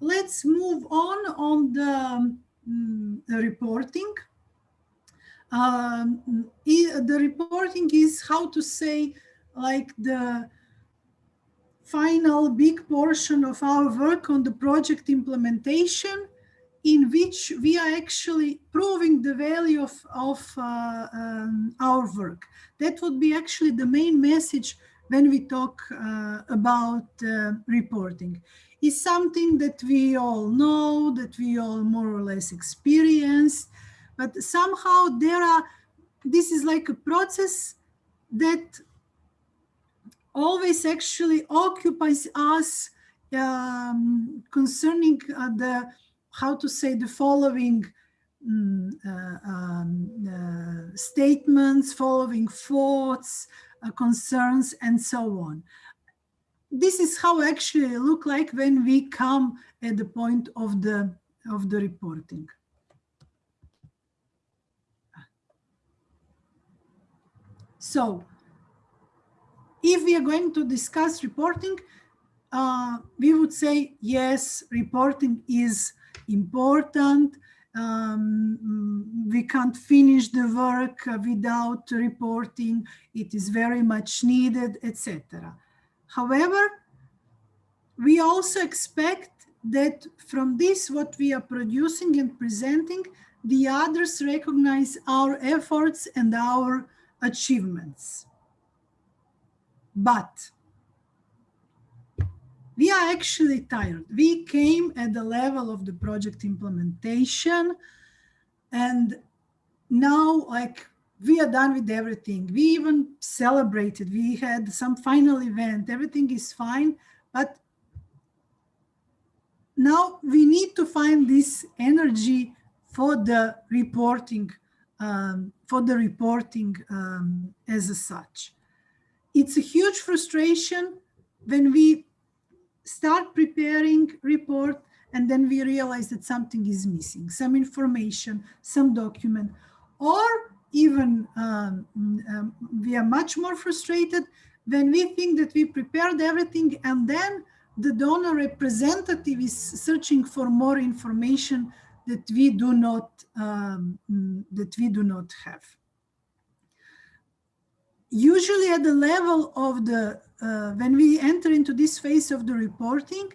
let's move on on the, um, the reporting. Um, the reporting is how to say like the final big portion of our work on the project implementation in which we are actually proving the value of, of uh, um, our work. That would be actually the main message when we talk uh, about uh, reporting. Is something that we all know, that we all more or less experience, but somehow there are, this is like a process that always actually occupies us um, concerning uh, the, how to say the following um, uh, um, uh, statements, following thoughts, uh, concerns, and so on. This is how actually look like when we come at the point of the of the reporting. So if we are going to discuss reporting, uh, we would say, yes, reporting is important. Um, we can't finish the work without reporting. It is very much needed, etc. However, we also expect that from this, what we are producing and presenting, the others recognize our efforts and our achievements. But we are actually tired. We came at the level of the project implementation and now like we are done with everything. We even celebrated. We had some final event. Everything is fine. But now we need to find this energy for the reporting, um, for the reporting um, as such it's a huge frustration when we start preparing report and then we realize that something is missing, some information, some document, or even um, um, we are much more frustrated when we think that we prepared everything and then the donor representative is searching for more information that we do not um, that we do not have. Usually at the level of the, uh, when we enter into this phase of the reporting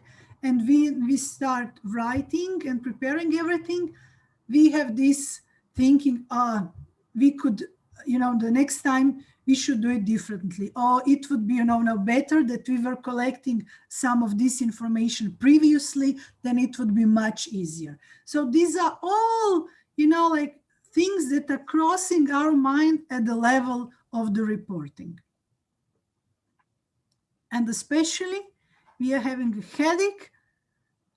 and we, we start writing and preparing everything, we have this thinking, uh, we could, you know, the next time we should do it differently. Or it would be, you know, now better that we were collecting some of this information previously, then it would be much easier. So these are all, you know, like things that are crossing our mind at the level of the reporting. And especially, we are having a headache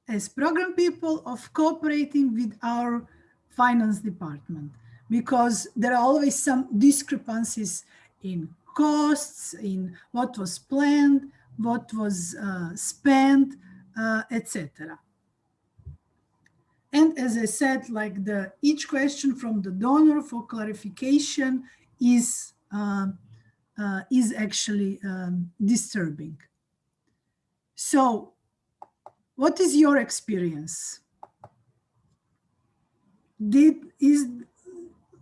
as program people of cooperating with our finance department because there are always some discrepancies in costs, in what was planned, what was uh, spent, uh, etc. And as I said, like the each question from the donor for clarification is uh, uh, is actually um, disturbing. So what is your experience? Did, is,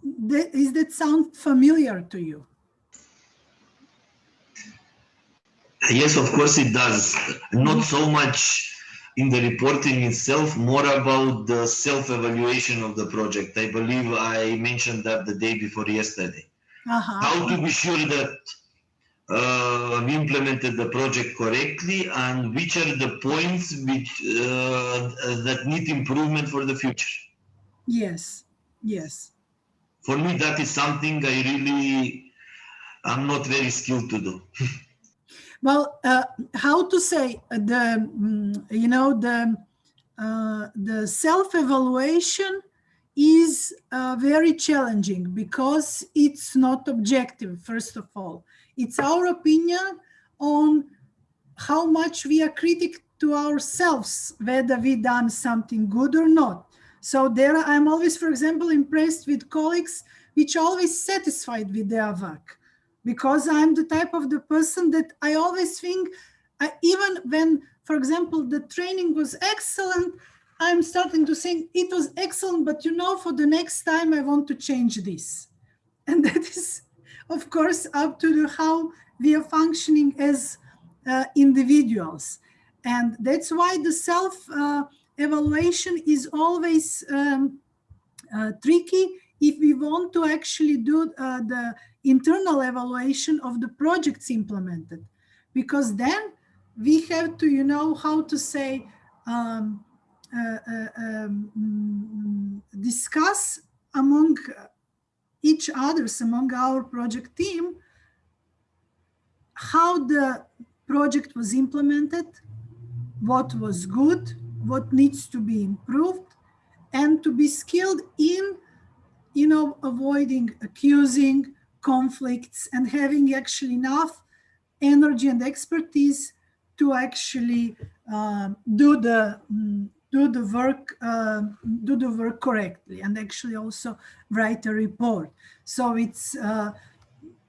that, is that sound familiar to you? Yes, of course it does. Not so much in the reporting itself, more about the self-evaluation of the project. I believe I mentioned that the day before yesterday. Uh -huh. How to be sure that uh, we implemented the project correctly and which are the points which uh, that need improvement for the future. Yes, yes. For me, that is something I really, I'm not very skilled to do. well, uh, how to say the, mm, you know, the, uh, the self-evaluation is uh, very challenging because it's not objective, first of all. It's our opinion on how much we are critic to ourselves, whether we done something good or not. So there I'm always, for example, impressed with colleagues which always satisfied with their work because I'm the type of the person that I always think I, even when, for example, the training was excellent, I'm starting to think it was excellent, but you know, for the next time, I want to change this. And that is, of course, up to the, how we are functioning as uh, individuals. And that's why the self uh, evaluation is always um, uh, tricky if we want to actually do uh, the internal evaluation of the projects implemented, because then we have to, you know, how to say, um, uh, uh um, discuss among each others, among our project team, how the project was implemented, what was good, what needs to be improved, and to be skilled in, you know, avoiding accusing conflicts and having actually enough energy and expertise to actually uh, do the um, do the work uh, do the work correctly and actually also write a report. So it's uh,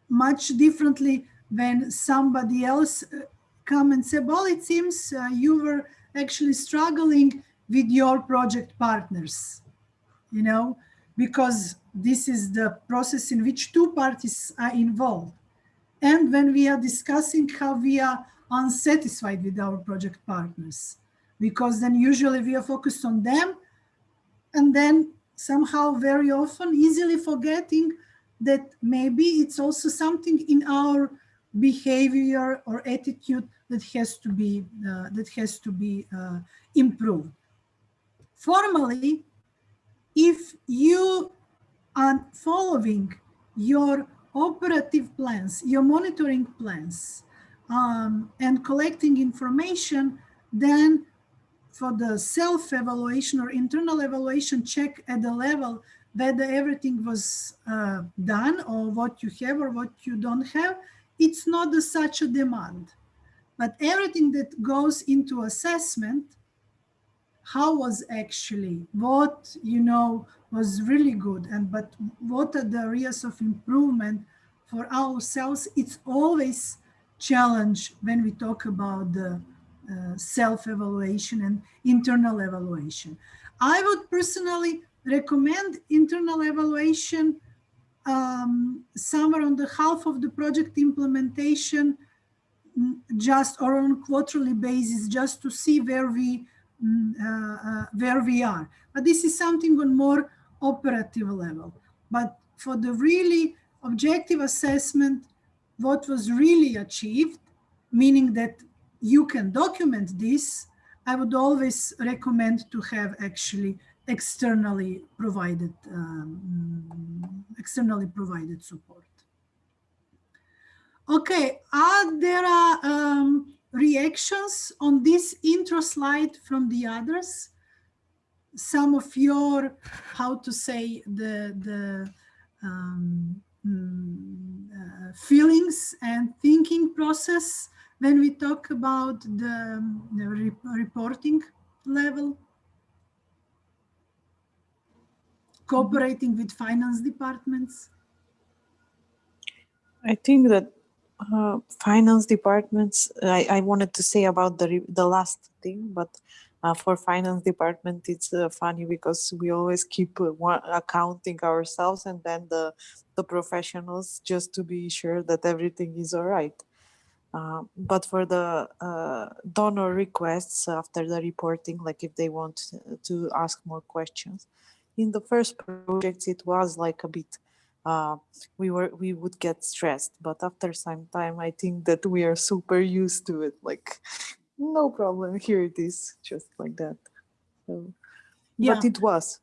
much differently when somebody else uh, come and say, well, it seems uh, you were actually struggling with your project partners, you know, because this is the process in which two parties are involved. And when we are discussing how we are unsatisfied with our project partners, because then usually we are focused on them and then somehow very often easily forgetting that maybe it's also something in our behavior or attitude that has to be uh, that has to be uh, improved. Formally, if you are following your operative plans, your monitoring plans, um, and collecting information, then for the self-evaluation or internal evaluation check at the level whether everything was uh, done or what you have or what you don't have, it's not a, such a demand. But everything that goes into assessment, how was actually, what, you know, was really good and but what are the areas of improvement for ourselves, it's always challenge when we talk about the uh, self-evaluation and internal evaluation. I would personally recommend internal evaluation um, somewhere on the half of the project implementation mm, just or on quarterly basis just to see where we mm, uh, uh, where we are. But this is something on more operative level. But for the really objective assessment what was really achieved meaning that you can document this i would always recommend to have actually externally provided um, externally provided support. Okay, are there uh, um, reactions on this intro slide from the others? Some of your, how to say, the, the um, mm, uh, feelings and thinking process when we talk about the, the re reporting level? Cooperating with finance departments? I think that uh, finance departments, I, I wanted to say about the, the last thing, but uh, for finance department, it's uh, funny because we always keep uh, one, accounting ourselves and then the, the professionals just to be sure that everything is all right. Uh, but for the uh, donor requests after the reporting, like if they want to ask more questions, in the first projects it was like a bit uh, we were we would get stressed but after some time i think that we are super used to it like no problem here it is just like that so yeah. but it was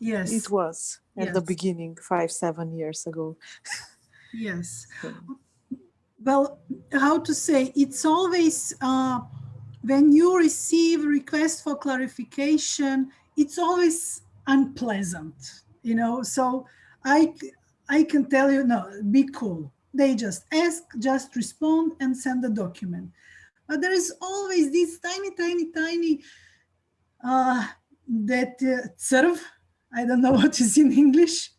yes it was at yes. the beginning five seven years ago yes so. well how to say it's always uh, when you receive request for clarification it's always unpleasant, you know. So I, I can tell you, no, be cool. They just ask, just respond and send the document. But there is always this tiny, tiny, tiny, uh, that uh, serve, I don't know what is in English.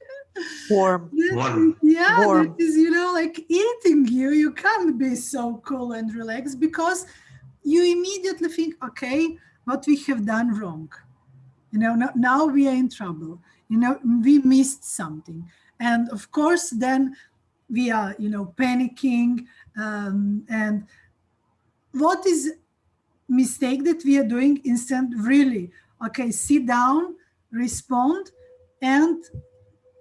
Warm. Warm. Yeah, Warm. that is, you know, like eating you. You can't be so cool and relaxed because you immediately think, okay, what we have done wrong. You know, now, now we are in trouble. You know, we missed something. And of course, then we are, you know, panicking. Um, and what is mistake that we are doing instead really, okay, sit down, respond, and,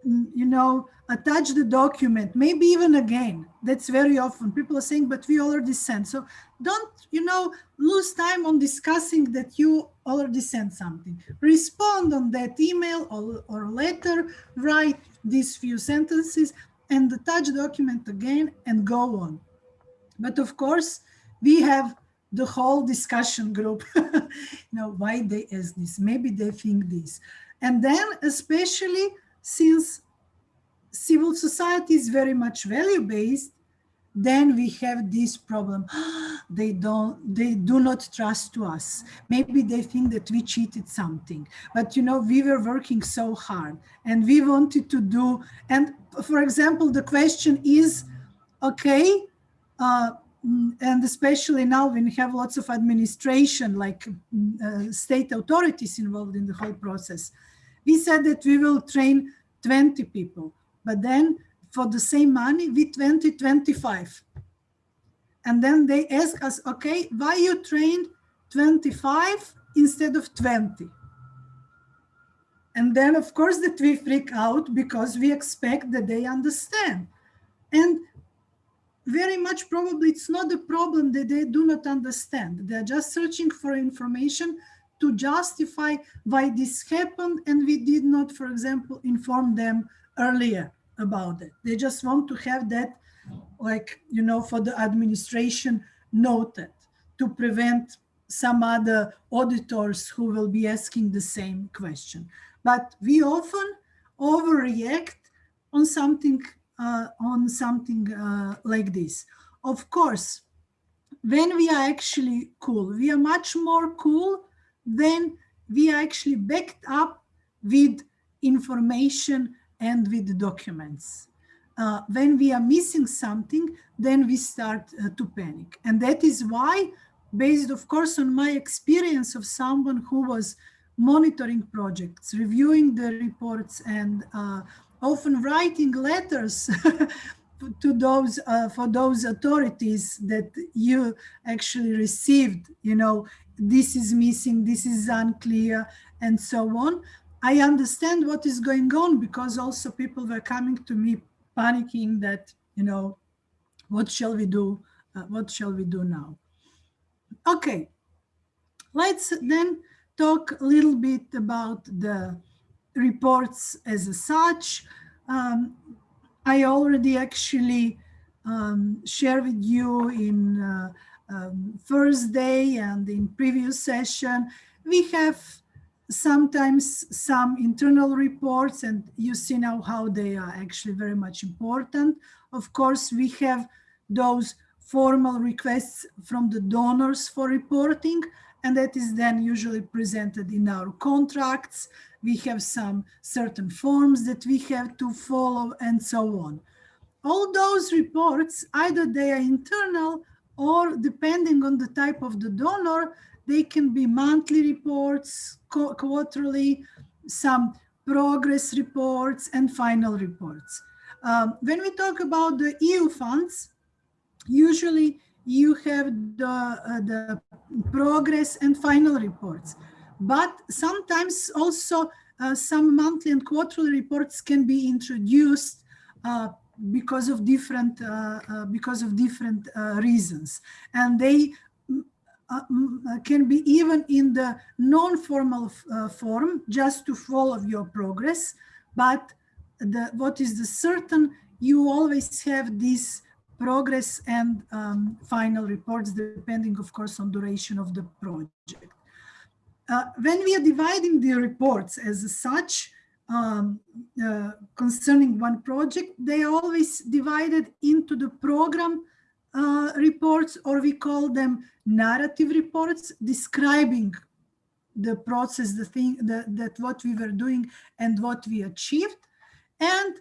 you know, attach the document, maybe even again. That's very often people are saying, but we already sent. So don't, you know, lose time on discussing that you already sent something. Respond on that email or, or letter, write these few sentences and attach document again and go on. But of course, we have the whole discussion group, you know, why they ask this, maybe they think this. And then especially since civil society is very much value-based, then we have this problem. they don't, they do not trust to us. Maybe they think that we cheated something, but you know, we were working so hard and we wanted to do, and for example, the question is, okay, uh, and especially now when we have lots of administration, like uh, state authorities involved in the whole process, we said that we will train 20 people. But then for the same money, we 20, 25. And then they ask us, okay, why you trained 25 instead of 20? And then of course that we freak out because we expect that they understand. And very much probably it's not a problem that they do not understand. They're just searching for information to justify why this happened and we did not, for example, inform them earlier about it. They just want to have that, like, you know, for the administration noted to prevent some other auditors who will be asking the same question. But we often overreact on something uh, on something uh, like this. Of course, when we are actually cool, we are much more cool when we are actually backed up with information and with documents. Uh, when we are missing something, then we start uh, to panic. And that is why, based of course on my experience of someone who was monitoring projects, reviewing the reports and uh, often writing letters to those uh, for those authorities that you actually received, you know, this is missing, this is unclear, and so on. I understand what is going on because also people were coming to me panicking that, you know, what shall we do? Uh, what shall we do now? Okay, let's then talk a little bit about the reports as such. Um, I already actually um, shared with you in uh, um, Thursday and in previous session, we have sometimes some internal reports and you see now how they are actually very much important. Of course, we have those formal requests from the donors for reporting and that is then usually presented in our contracts. We have some certain forms that we have to follow and so on. All those reports, either they are internal or depending on the type of the donor, they can be monthly reports, quarterly, some progress reports, and final reports. Um, when we talk about the EU funds, usually you have the, uh, the progress and final reports. But sometimes also uh, some monthly and quarterly reports can be introduced uh, because of different uh, uh, because of different uh, reasons, and they uh, can be even in the non-formal uh, form just to follow your progress. But the what is the certain you always have this progress and um, final reports depending of course on duration of the project. Uh, when we are dividing the reports as such um, uh, concerning one project they are always divided into the program uh, reports, or we call them narrative reports, describing the process, the thing that, that what we were doing and what we achieved, and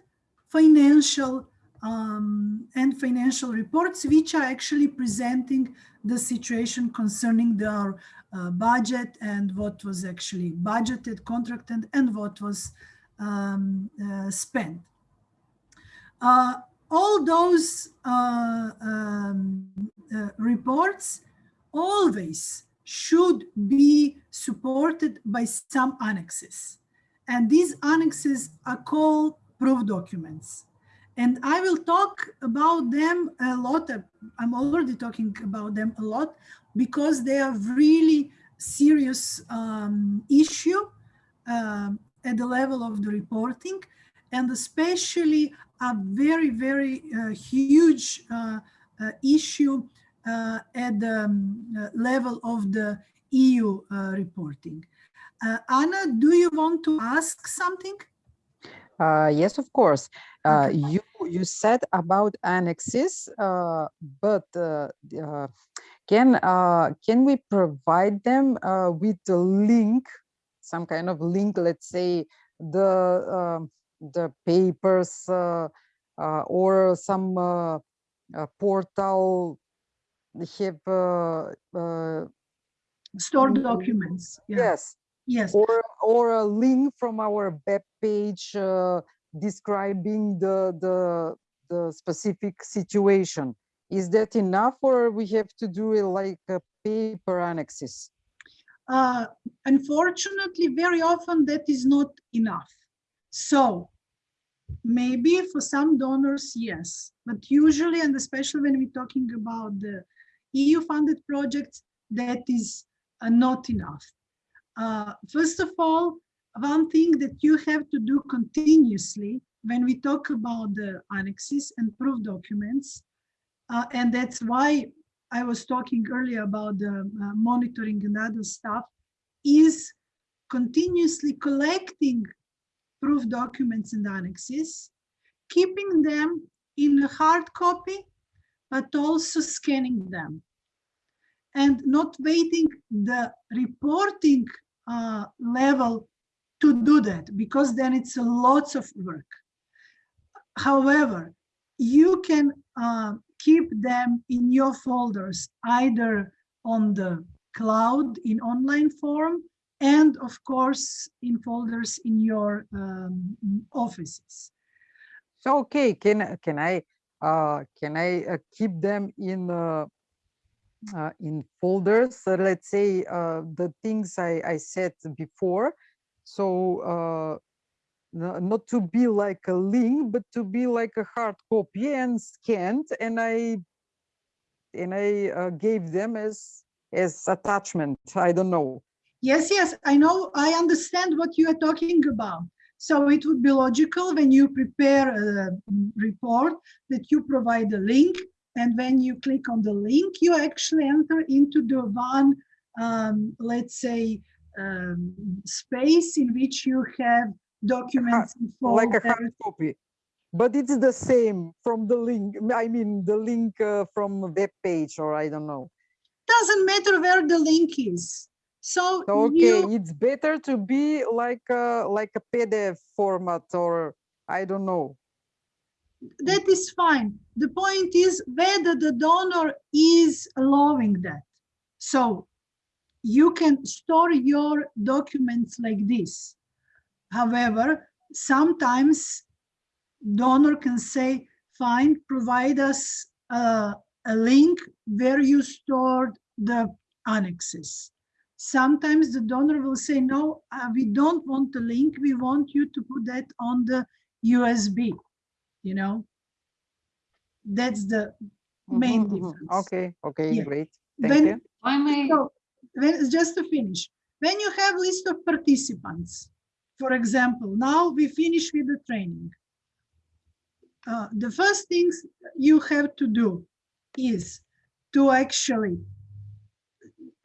financial um, and financial reports, which are actually presenting the situation concerning their uh, budget and what was actually budgeted, contracted, and what was um, uh, spent. Uh, all those uh, um, reports always should be supported by some annexes. And these annexes are called proof documents. And I will talk about them a lot. I'm already talking about them a lot because they are really serious um, issue uh, at the level of the reporting and especially a very, very uh, huge uh, uh issue uh, at the um, uh, level of the EU reporting. Anna, do you want to ask something? yes, of course. Okay. You you said about annexes, but can can we provide them with the link, some kind of link, let's say the um, the papers uh, uh, or some uh, portal have stored documents. Yeah. Yes. Yes. Or or a link from our web page describing the the the specific situation. Is that enough, or we have to do it like a paper annexes? Uh, unfortunately, very often that is not enough. So maybe for some donors, yes, but usually, and especially when we're talking about the EU funded projects, that is uh, not enough. Uh, first of all, one thing that you have to do continuously when we talk about the annexes and proof documents, uh, and that's why I was talking earlier about the uh, monitoring and other stuff, is continuously collecting proof documents and annexes, keeping them in a hard copy, but also scanning them and not waiting the reporting uh, level to do that because then it's a lots of work. However, you can uh, keep them in your folders either on the cloud in online form and of course in folders in your um, offices. So okay, can can I uh, can I uh, keep them in uh, uh in folders? Let's say uh, the things I I said before. So uh, not to be like a link, but to be like a hard copy and scanned, and I and I gave them as as attachment. I don't know. Yes, yes, I know, I understand what you are talking about. So it would be logical when you prepare a report that you provide a link and when you click on the link, you actually enter into the one, um, let's say, um, space in which you have documents like a hard copy but it's the same from the link i mean the link uh, from web page or i don't know doesn't matter where the link is so okay, you, it's better to be like a like a PDF format or I don't know. That is fine. The point is whether the donor is allowing that. So you can store your documents like this. However, sometimes donor can say, fine, provide us a, a link where you stored the annexes sometimes the donor will say, no, uh, we don't want the link. We want you to put that on the USB, you know? That's the main mm -hmm, difference. Okay, okay, yeah. great. Thank when, you. I may... So, when, just to finish, when you have list of participants, for example, now we finish with the training. Uh, the first things you have to do is to actually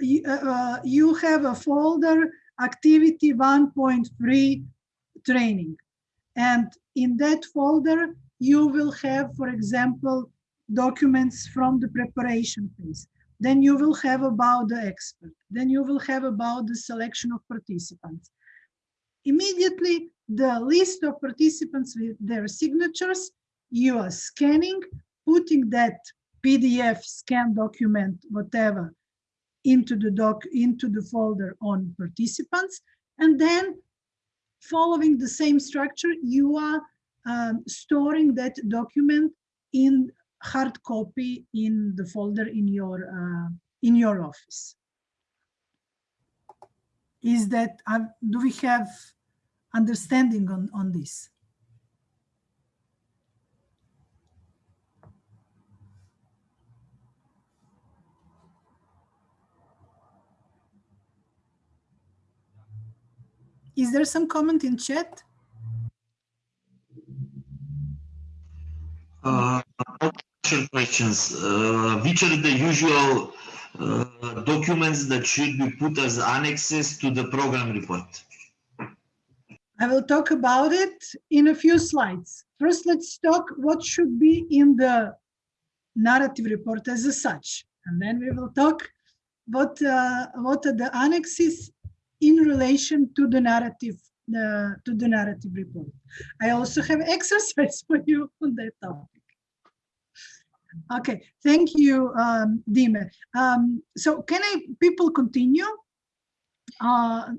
uh, uh, you have a folder activity 1.3 training. And in that folder, you will have, for example, documents from the preparation phase. Then you will have about the expert. Then you will have about the selection of participants. Immediately, the list of participants with their signatures you are scanning, putting that PDF scan document, whatever, into the doc into the folder on participants, and then following the same structure, you are um, storing that document in hard copy in the folder in your uh, in your office. Is that uh, do we have understanding on on this? Is there some comment in chat? Uh, questions. Uh, which are the usual uh, documents that should be put as annexes to the program report? I will talk about it in a few slides. First, let's talk what should be in the narrative report as such. And then we will talk what, uh, what are the annexes in relation to the narrative the, to the narrative report. I also have exercise for you on that topic. Okay, thank you, um, Dime. Um, so can I, people continue uh,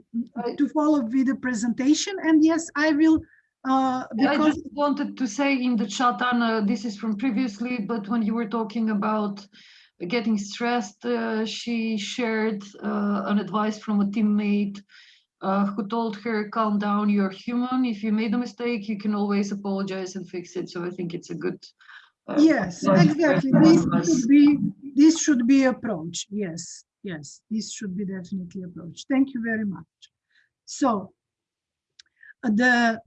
to follow with the presentation? And yes, I will, uh, I just wanted to say in the chat, Anna, this is from previously, but when you were talking about getting stressed, uh, she shared uh, an advice from a teammate uh, who told her, calm down, you're human. If you made a mistake, you can always apologize and fix it. So I think it's a good. Uh, yes, exactly. This should be this should be approach. Yes, yes, this should be definitely approach. Thank you very much. So the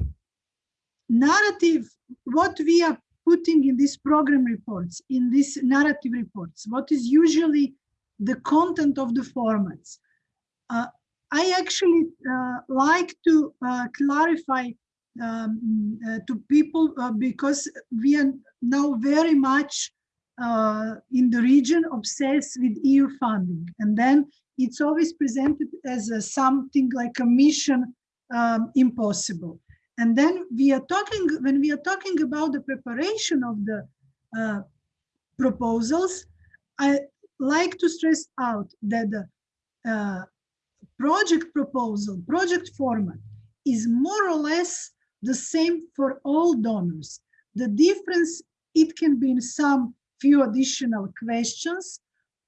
narrative, what we are putting in these program reports, in these narrative reports, what is usually the content of the formats. Uh, I actually uh, like to uh, clarify um, uh, to people uh, because we are now very much uh, in the region obsessed with EU funding. And then it's always presented as a, something like a mission um, impossible. And then we are talking, when we are talking about the preparation of the uh, proposals, I like to stress out that the uh, project proposal, project format is more or less the same for all donors. The difference, it can be in some few additional questions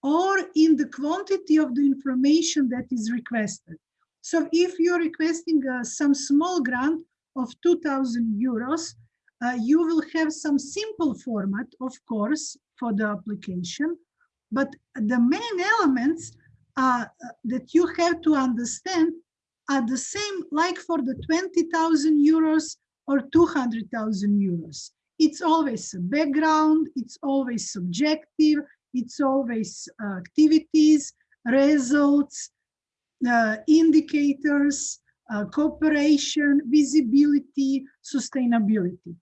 or in the quantity of the information that is requested. So if you're requesting uh, some small grant of 2000 euros, uh, you will have some simple format, of course, for the application, but the main elements uh, that you have to understand are the same like for the 20,000 euros or 200,000 euros. It's always a background, it's always subjective, it's always uh, activities, results, uh, indicators, uh, cooperation, visibility, sustainability.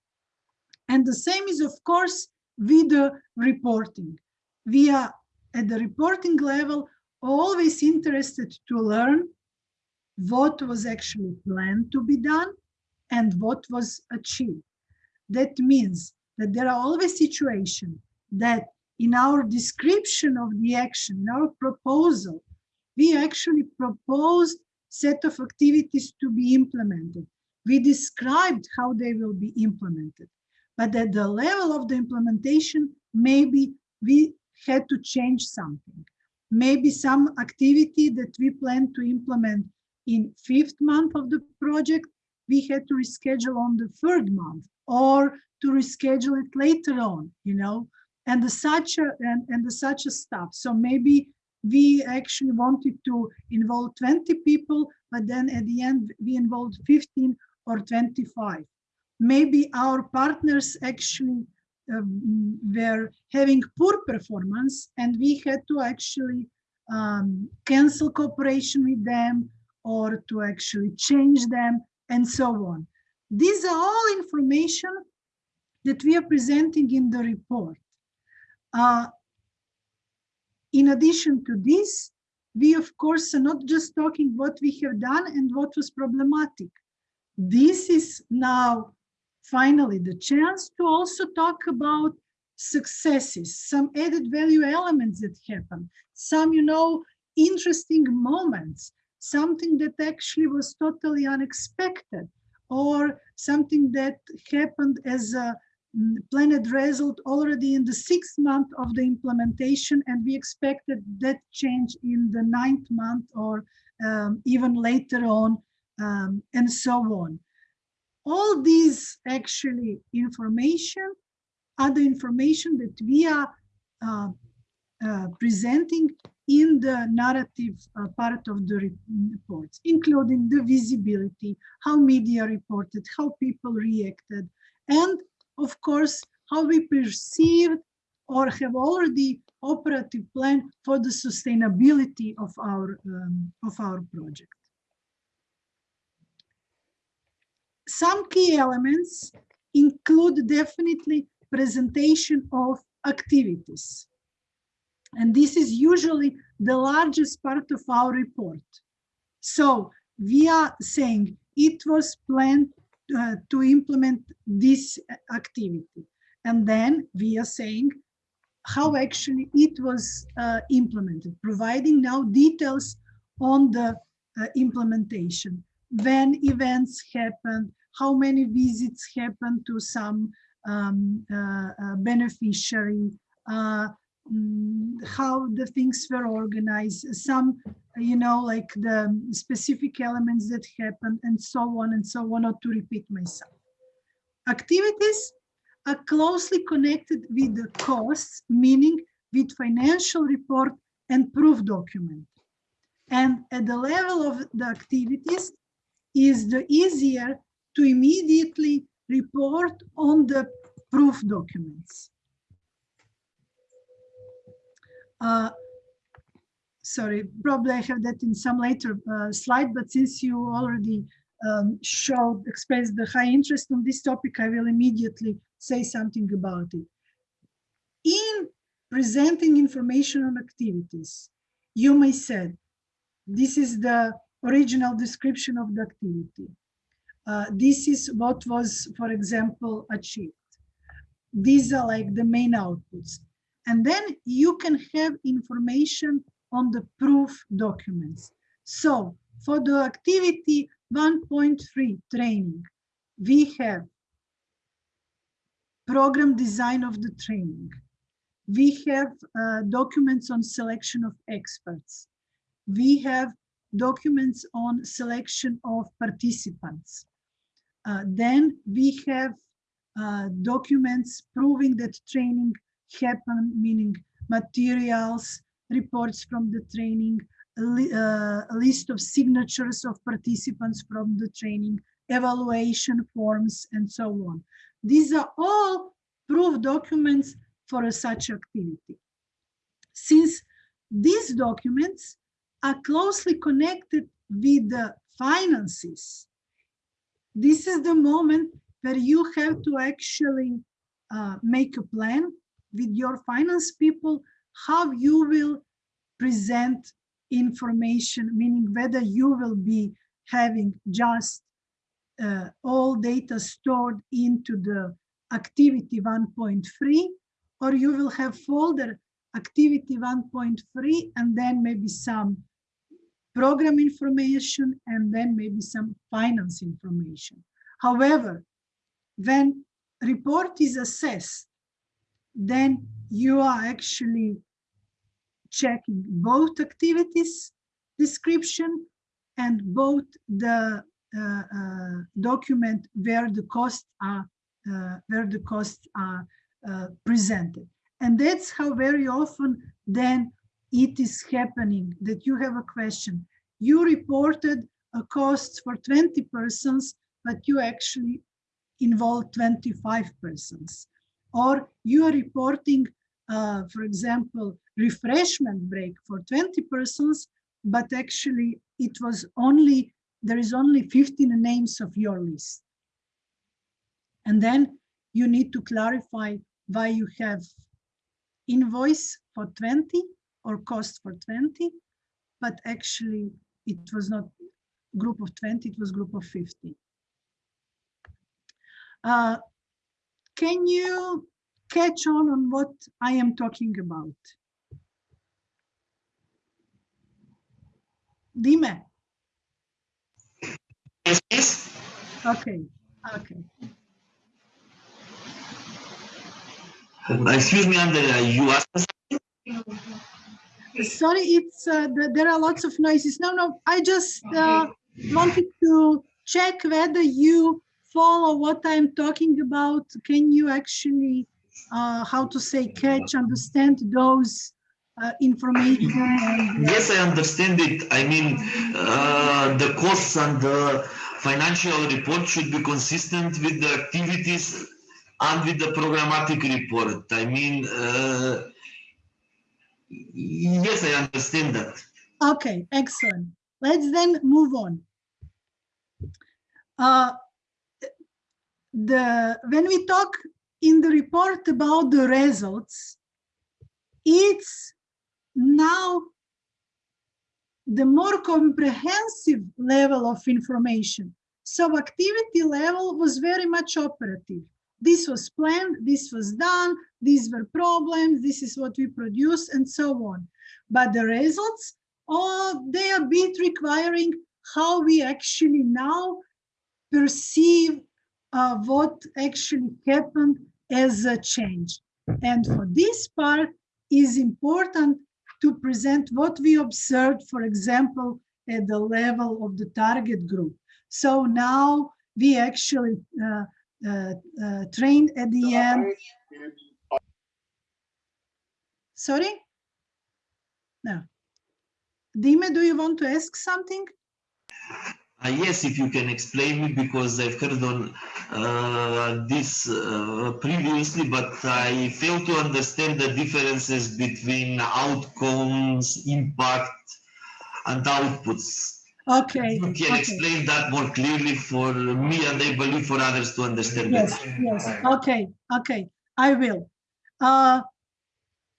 And the same is, of course, with the reporting. We are at the reporting level always interested to learn what was actually planned to be done and what was achieved. That means that there are always situations that in our description of the action, in our proposal, we actually proposed set of activities to be implemented. We described how they will be implemented. But at the level of the implementation, maybe we had to change something. Maybe some activity that we plan to implement in fifth month of the project, we had to reschedule on the third month or to reschedule it later on, you know, and the such a, and, and the such a stuff. So maybe we actually wanted to involve 20 people, but then at the end we involved 15 or 25. Maybe our partners actually um, were having poor performance and we had to actually um, cancel cooperation with them or to actually change them and so on. These are all information that we are presenting in the report. Uh, in addition to this, we of course are not just talking what we have done and what was problematic. This is now finally, the chance to also talk about successes, some added value elements that happen, some, you know, interesting moments, something that actually was totally unexpected, or something that happened as a mm, planned result already in the sixth month of the implementation, and we expected that change in the ninth month or um, even later on, um, and so on. All these actually information the information that we are uh, presenting in the narrative uh, part of the reports, including the visibility, how media reported, how people reacted, and of course, how we perceived or have already operative plan for the sustainability of our, um, of our project. Some key elements include definitely presentation of activities. And this is usually the largest part of our report. So we are saying it was planned uh, to implement this activity. And then we are saying how actually it was uh, implemented, providing now details on the uh, implementation, when events happened, how many visits happened to some um, uh, uh beneficiary, mm, how the things were organized, some, you know, like the specific elements that happened and so on and so on, not to repeat myself. Activities are closely connected with the costs, meaning with financial report and proof document. And at the level of the activities is the easier to immediately report on the proof documents. Uh, sorry, probably I have that in some later uh, slide, but since you already um, showed, expressed the high interest on this topic, I will immediately say something about it. In presenting information on activities, you may say, this is the original description of the activity. Uh, this is what was, for example, achieved. These are like the main outputs. And then you can have information on the proof documents. So for the activity 1.3 training, we have program design of the training. We have uh, documents on selection of experts. We have documents on selection of participants. Uh, then we have uh, documents proving that training happened, meaning materials, reports from the training, uh, a list of signatures of participants from the training, evaluation forms, and so on. These are all proof documents for a such activity. Since these documents are closely connected with the finances, this is the moment where you have to actually uh, make a plan with your finance people how you will present information, meaning whether you will be having just uh, all data stored into the activity 1.3 or you will have folder activity 1.3 and then maybe some program information and then maybe some finance information. However, when report is assessed, then you are actually checking both activities description and both the uh, uh, document where the costs are uh, where the costs are presented. And that's how very often then it is happening that you have a question. You reported a cost for 20 persons, but you actually involve 25 persons. Or you are reporting, uh, for example, refreshment break for 20 persons, but actually it was only there is only 15 names of your list. And then you need to clarify why you have invoice for 20 or cost for 20, but actually it was not group of 20, it was group of 50. Uh, can you catch on on what I am talking about? Dime. Yes, yes. Okay, okay. Excuse me, Andrea, you asked? Sorry, it's uh, the, there are lots of noises. No, no, I just uh, wanted to check whether you follow what I'm talking about. Can you actually, uh, how to say, catch, understand those uh, information? uh, Yes, I understand it. I mean, uh, the costs and the financial report should be consistent with the activities and with the programmatic report. I mean, uh, yes, I understand that. Okay, excellent. Let's then move on. The when we talk in the report about the results, it's now the more comprehensive level of information. So activity level was very much operative. This was planned, this was done, these were problems, this is what we produce, and so on. But the results, oh, they are bit requiring how we actually now perceive uh, what actually happened as a change. And for this part is important to present what we observed, for example, at the level of the target group. So now we actually uh, uh, uh, trained at the end. Sorry? No. Dime, do you want to ask something? Uh, yes, if you can explain me, because I've heard on uh, this uh, previously, but I fail to understand the differences between outcomes, impact, and outputs. Okay. You can okay. explain that more clearly for me and I believe for others to understand Yes, better. yes, okay, okay, I will. Uh,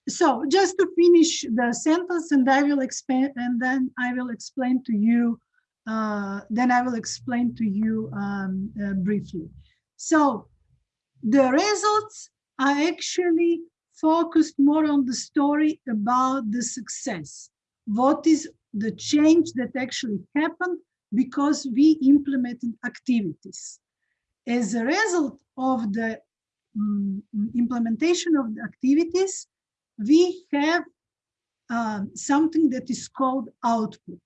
so just to finish the sentence and I will explain, and then I will explain to you, uh, then I will explain to you um, uh, briefly. So the results are actually focused more on the story about the success. What is the change that actually happened because we implemented activities. As a result of the mm, implementation of the activities, we have um, something that is called output.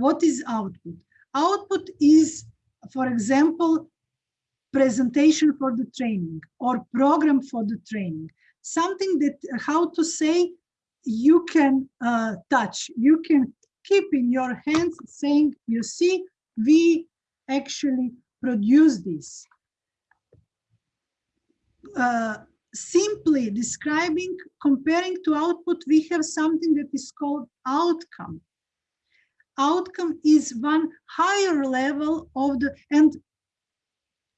What is output? Output is, for example, presentation for the training or program for the training. Something that, how to say, you can uh, touch, you can keep in your hands saying, you see, we actually produce this. Uh, simply describing, comparing to output, we have something that is called outcome. Outcome is one higher level of the, and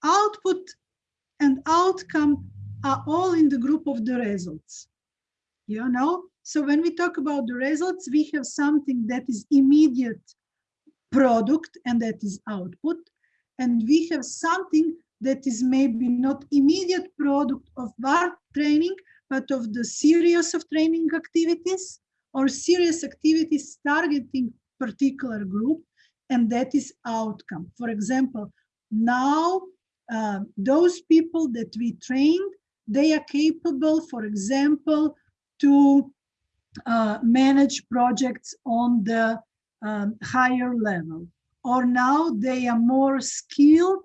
output and outcome are all in the group of the results. You know, so when we talk about the results, we have something that is immediate product and that is output. And we have something that is maybe not immediate product of our training, but of the series of training activities or serious activities targeting particular group, and that is outcome. For example, now uh, those people that we trained, they are capable, for example, to uh, manage projects on the um, higher level. Or now they are more skilled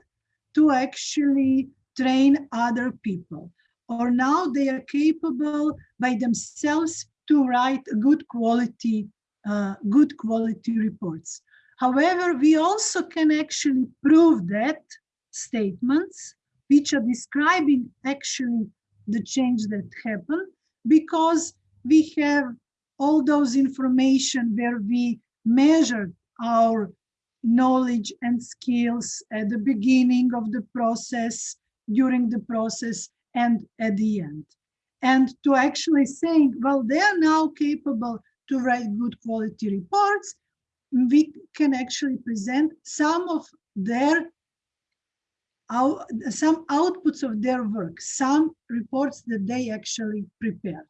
to actually train other people. Or now they are capable by themselves to write a good quality, uh, good quality reports. However, we also can actually prove that statements which are describing actually the change that happened because we have all those information where we measured our knowledge and skills at the beginning of the process, during the process, and at the end. And to actually saying, well, they are now capable to write good quality reports, we can actually present some of their out, some outputs of their work, some reports that they actually prepare.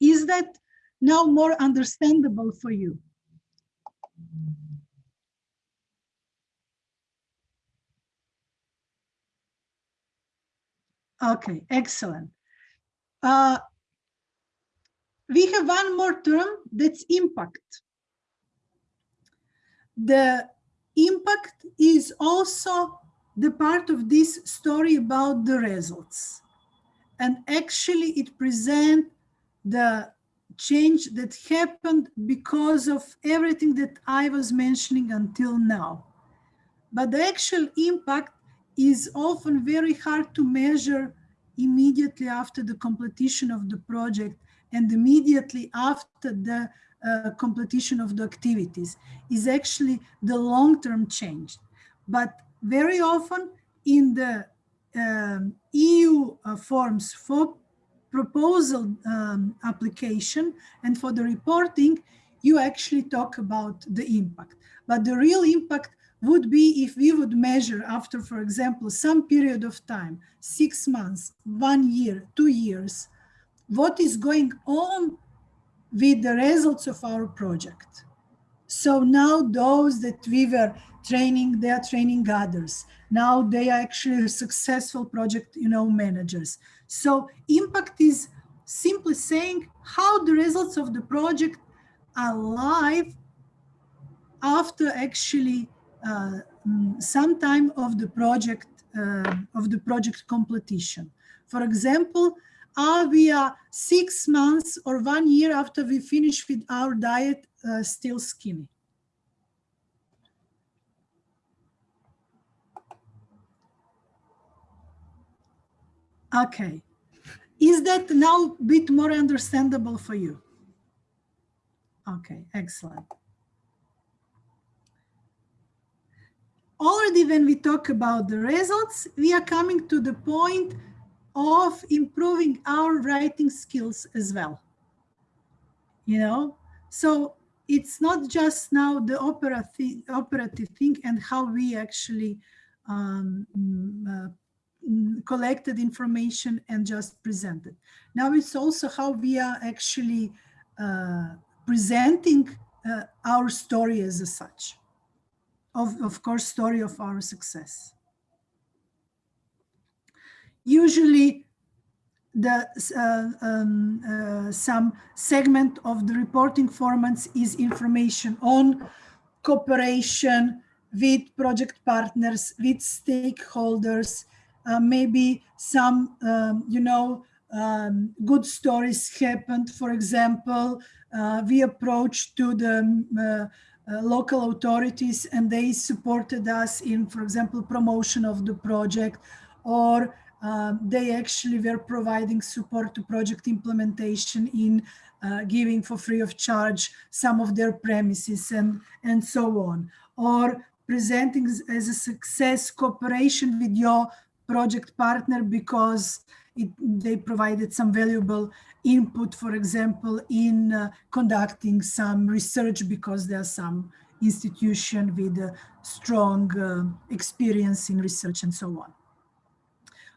Is that now more understandable for you? Okay, excellent. Uh, we have one more term that's impact. The impact is also the part of this story about the results. And actually it presents the change that happened because of everything that I was mentioning until now. But the actual impact is often very hard to measure immediately after the completion of the project and immediately after the uh, completion of the activities is actually the long-term change. But very often in the um, EU uh, forms for proposal um, application and for the reporting, you actually talk about the impact. But the real impact would be if we would measure after, for example, some period of time, six months, one year, two years, what is going on with the results of our project. So now those that we were training, they are training others. Now they are actually successful project, you know, managers. So impact is simply saying how the results of the project are live after actually uh, mm, some time of the project uh, of the project completion. For example, are we are six months or one year after we finish with our diet uh, still skinny? Okay. Is that now a bit more understandable for you? Okay, excellent. Already when we talk about the results, we are coming to the point of improving our writing skills as well. You know, so it's not just now the operative, operative thing and how we actually um, uh, collected information and just presented. Now it's also how we are actually uh, presenting uh, our story as such. Of, of course, story of our success usually the uh, um, uh, some segment of the reporting formats is information on cooperation with project partners, with stakeholders, uh, maybe some, um, you know, um, good stories happened. For example, uh, we approached to the um, uh, local authorities and they supported us in, for example, promotion of the project or um, they actually were providing support to project implementation in uh, giving for free of charge some of their premises and, and so on. Or presenting as a success cooperation with your project partner because it, they provided some valuable input, for example, in uh, conducting some research because there are some institution with strong uh, experience in research and so on.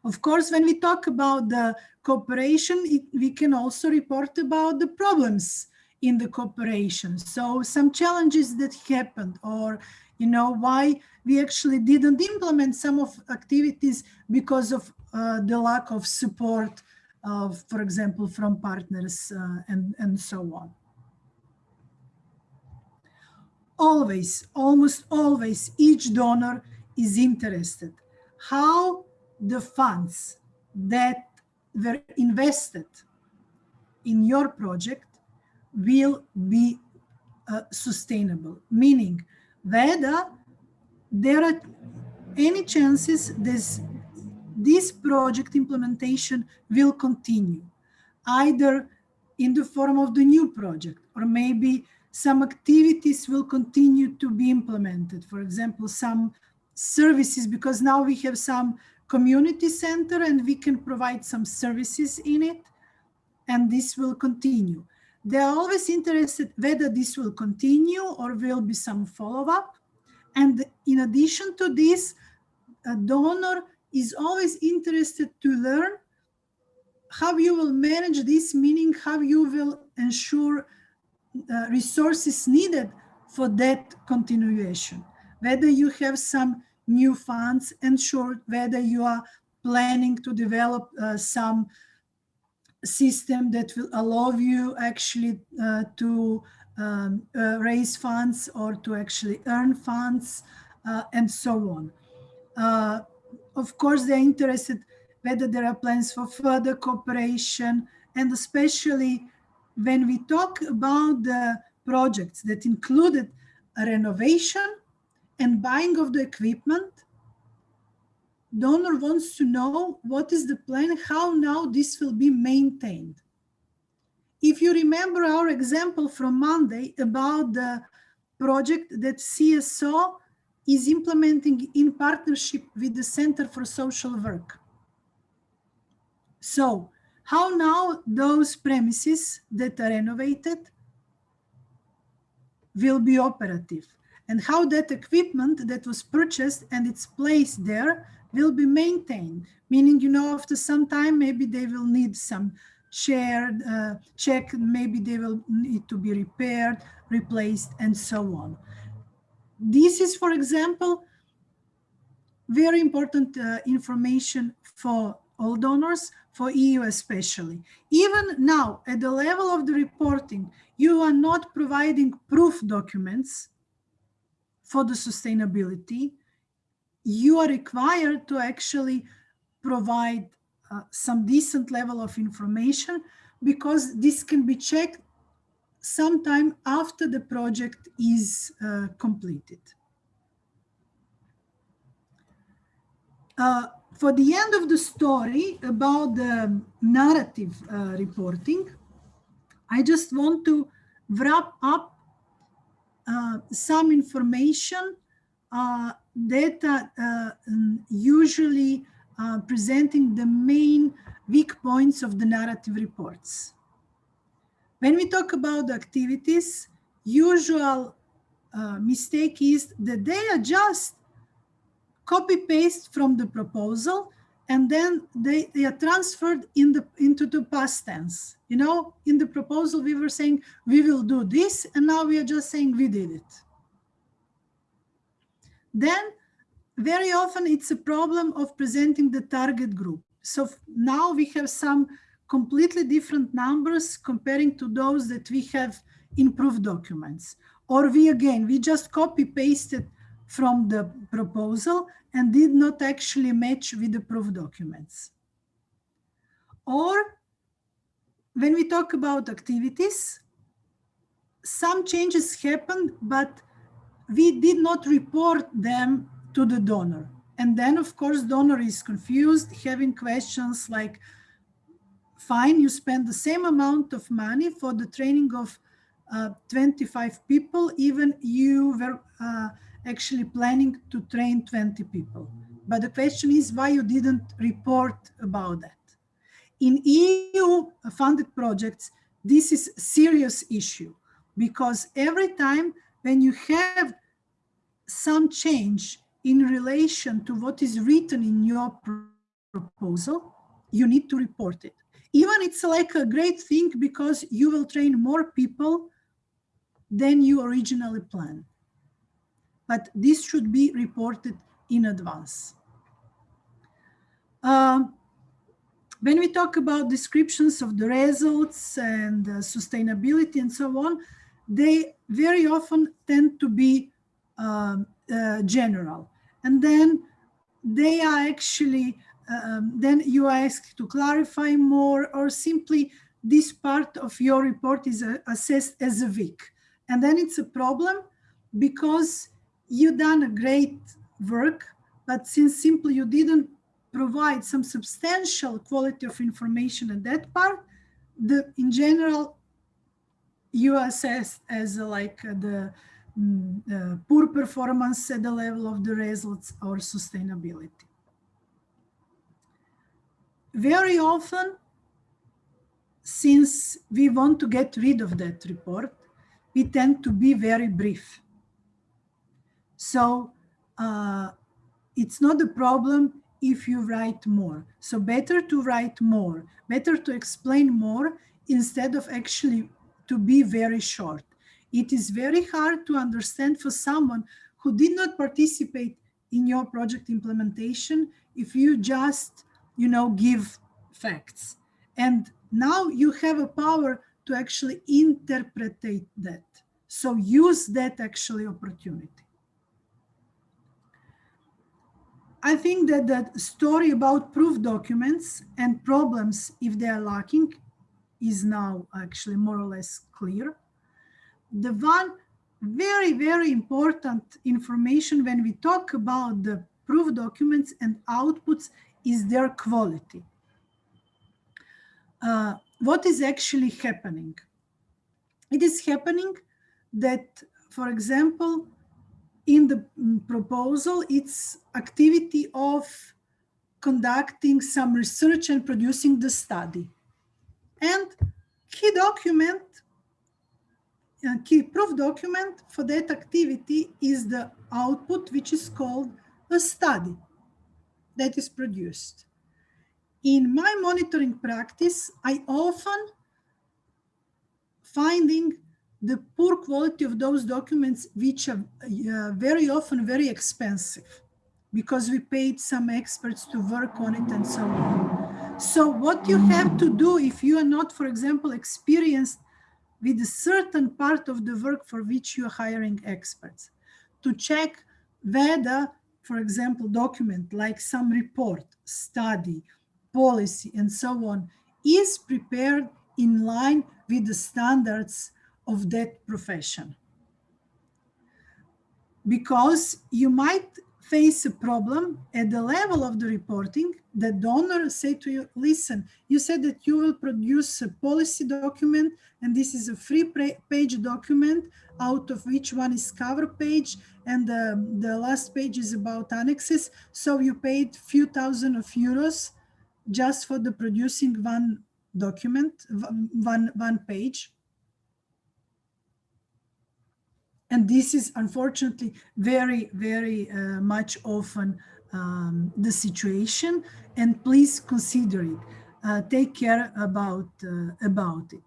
Of course, when we talk about the cooperation, it, we can also report about the problems in the cooperation. So some challenges that happened or, you know, why we actually didn't implement some of activities because of uh, the lack of support, of, for example, from partners uh, and, and so on. Always, almost always, each donor is interested. How the funds that were invested in your project will be uh, sustainable, meaning whether there are any chances this, this project implementation will continue, either in the form of the new project, or maybe some activities will continue to be implemented. For example, some services, because now we have some community center and we can provide some services in it and this will continue. They're always interested whether this will continue or will be some follow-up. And in addition to this, a donor is always interested to learn how you will manage this, meaning how you will ensure uh, resources needed for that continuation. Whether you have some new funds ensured, whether you are planning to develop uh, some system that will allow you actually uh, to um, uh, raise funds or to actually earn funds uh, and so on. Uh, of course, they're interested whether there are plans for further cooperation and especially when we talk about the projects that included renovation and buying of the equipment, donor wants to know what is the plan, how now this will be maintained. If you remember our example from Monday about the project that CSO is implementing in partnership with the Center for Social Work. So how now those premises that are renovated will be operative and how that equipment that was purchased and it's place there will be maintained, meaning, you know, after some time, maybe they will need some shared uh, check, maybe they will need to be repaired, replaced, and so on. This is, for example, very important uh, information for all donors, for EU especially. Even now, at the level of the reporting, you are not providing proof documents for the sustainability. You are required to actually provide uh, some decent level of information because this can be checked sometime after the project is uh, completed. Uh, for the end of the story about the narrative uh, reporting, I just want to wrap up uh, some information uh, data uh, usually uh, presenting the main weak points of the narrative reports. When we talk about activities, usual mistake is that they are just copy paste from the proposal and then they, they are transferred in the into the past tense. You know, in the proposal we were saying we will do this and now we are just saying we did it. Then very often it's a problem of presenting the target group. So now we have some completely different numbers comparing to those that we have in proof documents. Or we again, we just copy pasted from the proposal and did not actually match with the proof documents. Or when we talk about activities, some changes happened, but we did not report them to the donor. And then, of course, donor is confused, having questions like, fine, you spend the same amount of money for the training of uh, 25 people, even you were uh, actually planning to train 20 people. But the question is why you didn't report about that. In EU funded projects, this is a serious issue because every time when you have some change in relation to what is written in your proposal, you need to report it. Even it's like a great thing because you will train more people than you originally planned. But this should be reported in advance. Um, when we talk about descriptions of the results and uh, sustainability and so on, they very often tend to be um, uh, general and then they are actually um, then you are asked to clarify more or simply this part of your report is uh, assessed as a weak and then it's a problem because you done a great work but since simply you didn't provide some substantial quality of information at that part the in general you assessed as uh, like uh, the Mm, uh, poor performance at the level of the results or sustainability. Very often, since we want to get rid of that report, we tend to be very brief. So uh, it's not a problem if you write more. So better to write more, better to explain more instead of actually to be very short. It is very hard to understand for someone who did not participate in your project implementation if you just, you know, give facts. And now you have a power to actually interpret that. So use that actually opportunity. I think that the story about proof documents and problems if they are lacking is now actually more or less clear. The one very, very important information when we talk about the proof documents and outputs is their quality. Uh, what is actually happening? It is happening that, for example, in the proposal, it's activity of conducting some research and producing the study. And key document, uh, key proof document for that activity is the output, which is called a study that is produced. In my monitoring practice, I often finding the poor quality of those documents, which are uh, very often very expensive because we paid some experts to work on it and so on. So what you have to do if you are not, for example, experienced with a certain part of the work for which you are hiring experts, to check whether, for example, document like some report, study, policy, and so on, is prepared in line with the standards of that profession. Because you might face a problem at the level of the reporting, the donor say to you, listen, you said that you will produce a policy document and this is a free page document out of which one is cover page and the, the last page is about annexes. So you paid few thousand of euros just for the producing one document, one, one page. And this is unfortunately very, very uh, much often um, the situation. And please consider it. Uh, take care about, uh, about it.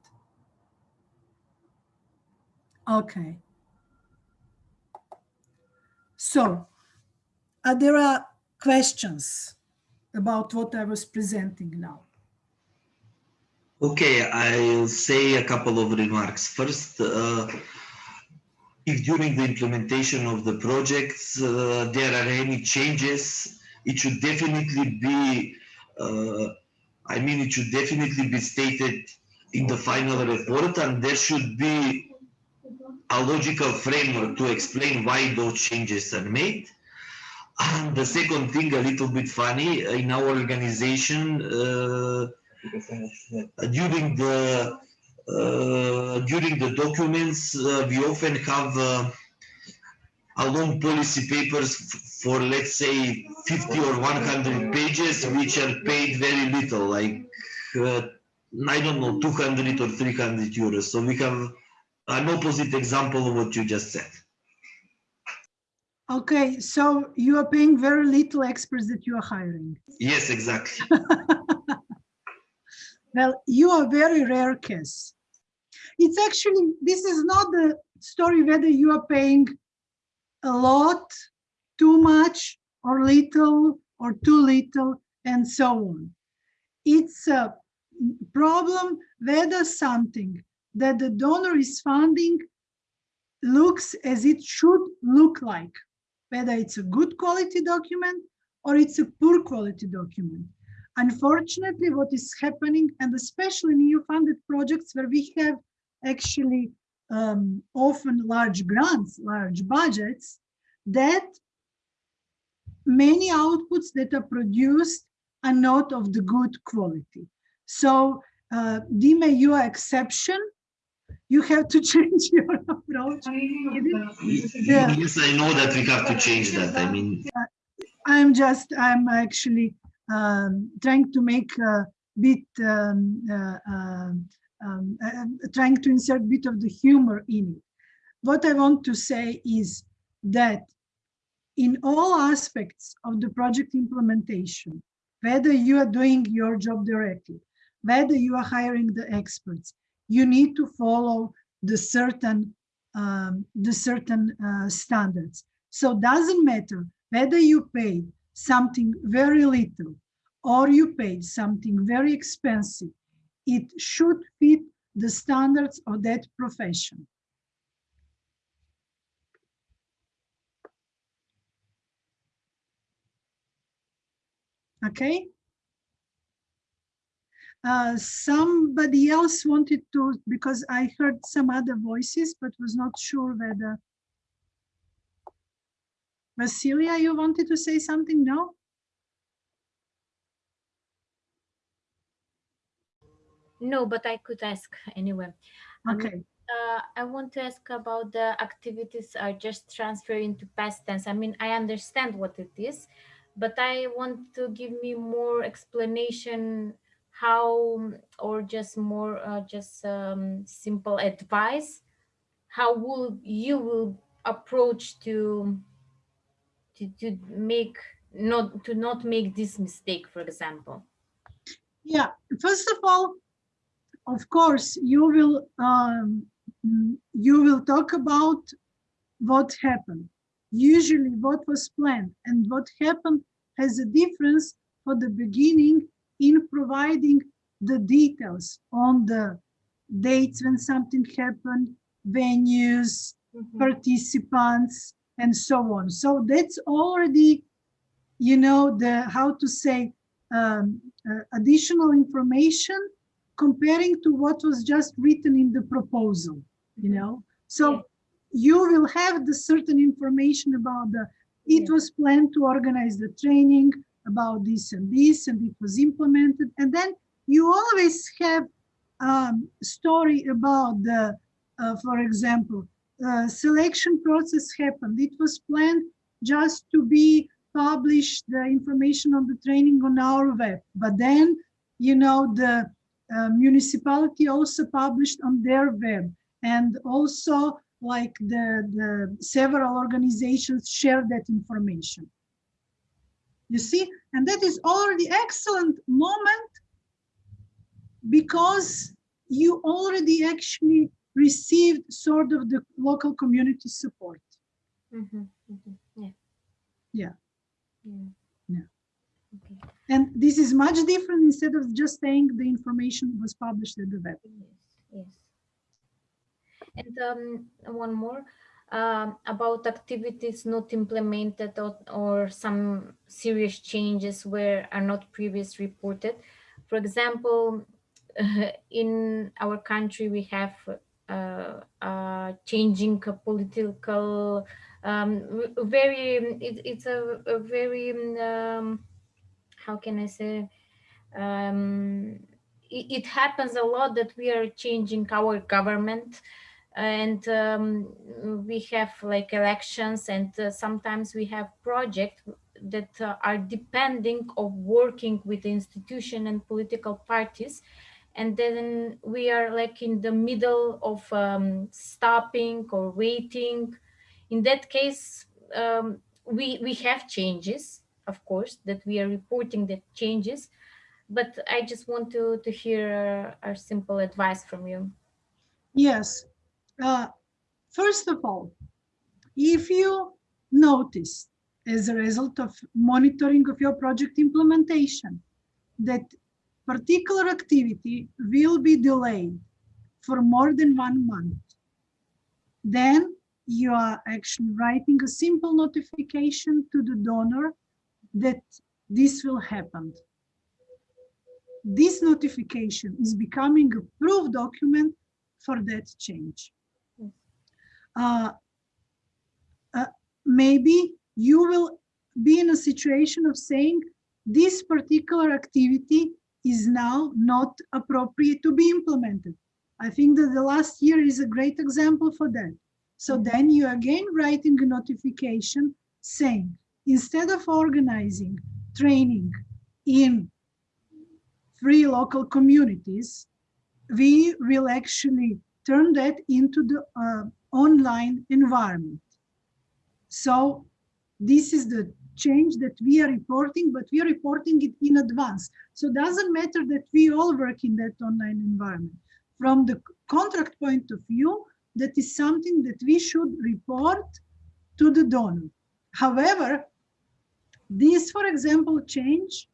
Okay. So uh, there are questions about what I was presenting now. Okay, I'll say a couple of remarks. First, uh, if during the implementation of the projects uh, there are any changes, it should definitely be, uh, I mean, it should definitely be stated in the final report and there should be a logical framework to explain why those changes are made. And the second thing, a little bit funny, in our organization, uh, during the during the documents, uh, we often have uh, a long policy papers for, let's say, 50 or 100 pages, which are paid very little, like, I don't know, 200 or 300 euros. So we have an opposite example of what you just said. Okay, so you are paying very little experts that you are hiring. Yes, exactly. well, you are very rare case it's actually, this is not the story whether you are paying a lot, too much, or little, or too little, and so on. It's a problem whether something that the donor is funding looks as it should look like, whether it's a good quality document or it's a poor quality document. Unfortunately, what is happening, and especially in funded projects where we have actually um, often large grants, large budgets, that many outputs that are produced are not of the good quality. So uh, Dime, you are exception. You have to change your approach. Yeah. Yes, I know that we have to change that. I mean, uh, I'm just, I'm actually um, trying to make a bit um, uh, um, um, trying to insert a bit of the humor in it. What I want to say is that in all aspects of the project implementation, whether you are doing your job directly, whether you are hiring the experts, you need to follow the certain um, the certain uh, standards. So doesn't matter whether you pay something very little or you pay something very expensive, it should fit the standards of that profession. Okay. Uh, somebody else wanted to, because I heard some other voices, but was not sure whether. Vasilia, you wanted to say something? No? No, but I could ask anyway. Um, Okay. uh, I want to ask about the activities are just transferring to past tense. I mean, I understand what it is, but I want to give me more explanation how, or just more, uh, just um, simple advice. How will you will approach to to to make not to not make this mistake, for example? Yeah, first of all, of course, you will um, mm, you will talk about what happened. Usually what was planned and what happened has a difference for the beginning in providing the details on the dates when something happened, venues, Mhm. participants, and so on. So that's already, you know, the how to say um, uh, additional information comparing to what was just written in the proposal, you know. So you will have the certain information about the. It was planned to organize the training about this and this, and it was implemented, and then you always have um, story about the, uh, for example, uh, selection process happened. It was planned just to be published the information on the training on our web, but then, you know, the uh, municipality also published on their web, and also like the the several organizations share that information. You see, and that is already excellent moment because you already actually received sort of the local community support. Mhm, mhm, Yeah. Yeah. Yeah. Yeah. And this is much different instead of just saying the information was published at the web. Yes. Yes. And um, one more um, about activities not implemented or, or some serious changes where are not previously reported. For example, in our country we have uh, uh, changing political um, very it, it's a, a very um, how can I say um, it, it happens a lot that we are changing our government and um, we have like elections and uh, sometimes we have projects that uh, are depending of working with the institution and political parties and then we are like in the middle of um, stopping or waiting. In that case um, we we have changes of course that we are reporting the changes but i just want to to hear a simple advice from you Yes. Uh, first of all, if you notice as a result of monitoring of your project implementation that particular activity will be delayed for more than one month, then you are actually writing a simple notification to the donor that this will happen. This notification is becoming a proof document for that change. Uh, uh, maybe you will be in a situation of saying this particular activity is now not appropriate to be implemented. I think that the last year is a great example for that. So then you again writing a notification saying, instead of organizing training in three local communities, we will actually turn that into the uh, online environment. So this is the change that we are reporting, but we are reporting it in advance. So it doesn't matter that we all work in that online environment. From the contract point of view, that is something that we should report to the donor. However, this, for example, change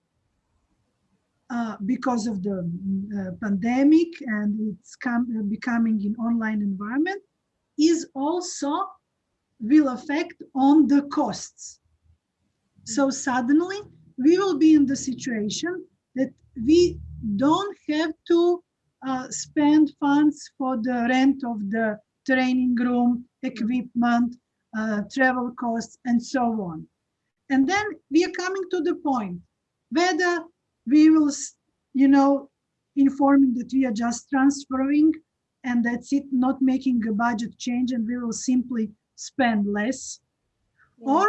uh, because of the uh, pandemic and it's come, uh, becoming an online environment is also will affect on the costs. So suddenly we will be in the situation that we don't have to uh, spend funds for the rent of the training room, equipment, uh, travel costs, and so on. And then we are coming to the point whether we will, you know, informing that we are just transferring and that's it, not making a budget change and we will simply spend less. Yeah. Or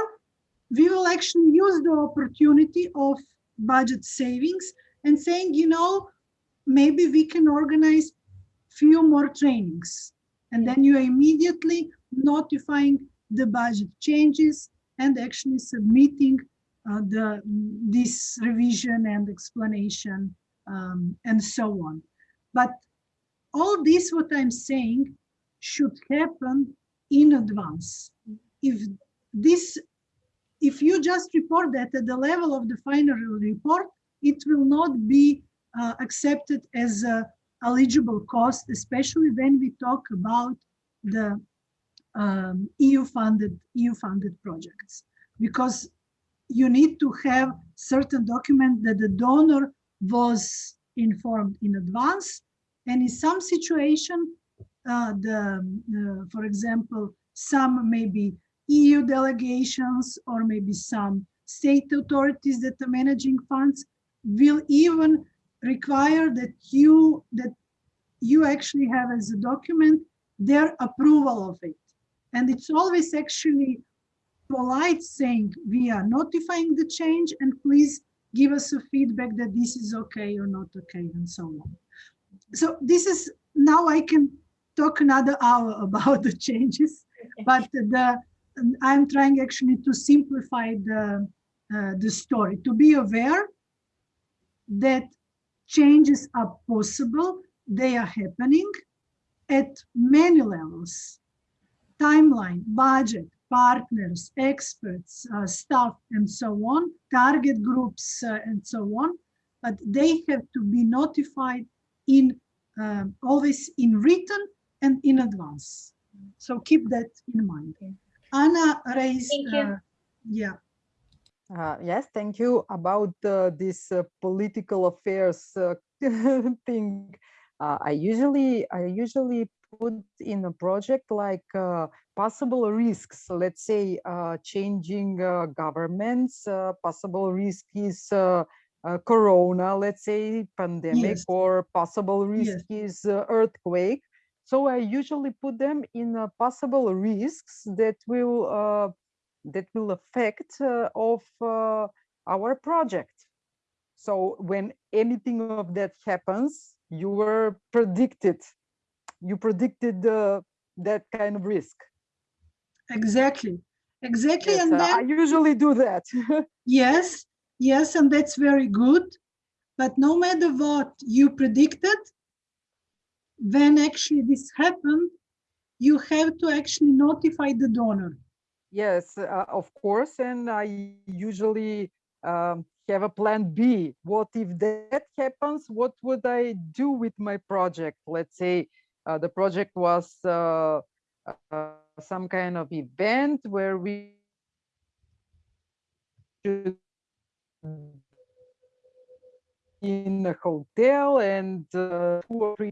we will actually use the opportunity of budget savings and saying, you know, maybe we can organize few more trainings. And then you are immediately notifying the budget changes and actually submitting uh, the this revision and explanation um, and so on. But all this, what I'm saying, should happen in advance. If this, if you just report that at the level of the final report, it will not be uh, accepted as a eligible cost, especially when we talk about the um, EU funded EU funded projects, because you need to have certain document that the donor was informed in advance, and in some situation, uh, the uh, for example, some maybe EU delegations or maybe some state authorities that are managing funds will even require that you that you actually have as a document their approval of it. And it's always actually polite saying we are notifying the change and please give us a feedback that this is okay or not okay and so on. So this is now I can talk another hour about the changes, but the I'm trying actually to simplify the uh, the story to be aware that changes are possible, they are happening at many levels timeline, budget, partners, experts, uh, staff, and so on, target groups, uh, and so on. But they have to be notified in uh, always in written and in advance. So keep that in mind. Anna raised, Thank you. uh, yeah, Uh, yes, thank you. About uh, this uh, political affairs uh, thing, uh, I usually I usually put in a project like uh, possible risks. Let's say uh, changing uh, governments. Uh, possible risk is uh, uh, corona. Let's say pandemic, Yes. or possible risk is uh, earthquake. So I usually put them in uh, possible risks that will uh, that will affect uh, of uh, our project. So when anything of that happens, you were predicted. You predicted uh, that kind of risk. exactly, exactly. Yes, and then I usually do that. Yes, yes, and that's very good. But no matter what you predicted, when actually this happened, you have to actually notify the donor. yes, uh, of course. And I usually um, have a plan B. What if that happens? What would I do with my project? Let's say the project was uh, uh, some kind of event where we in a hotel and uh,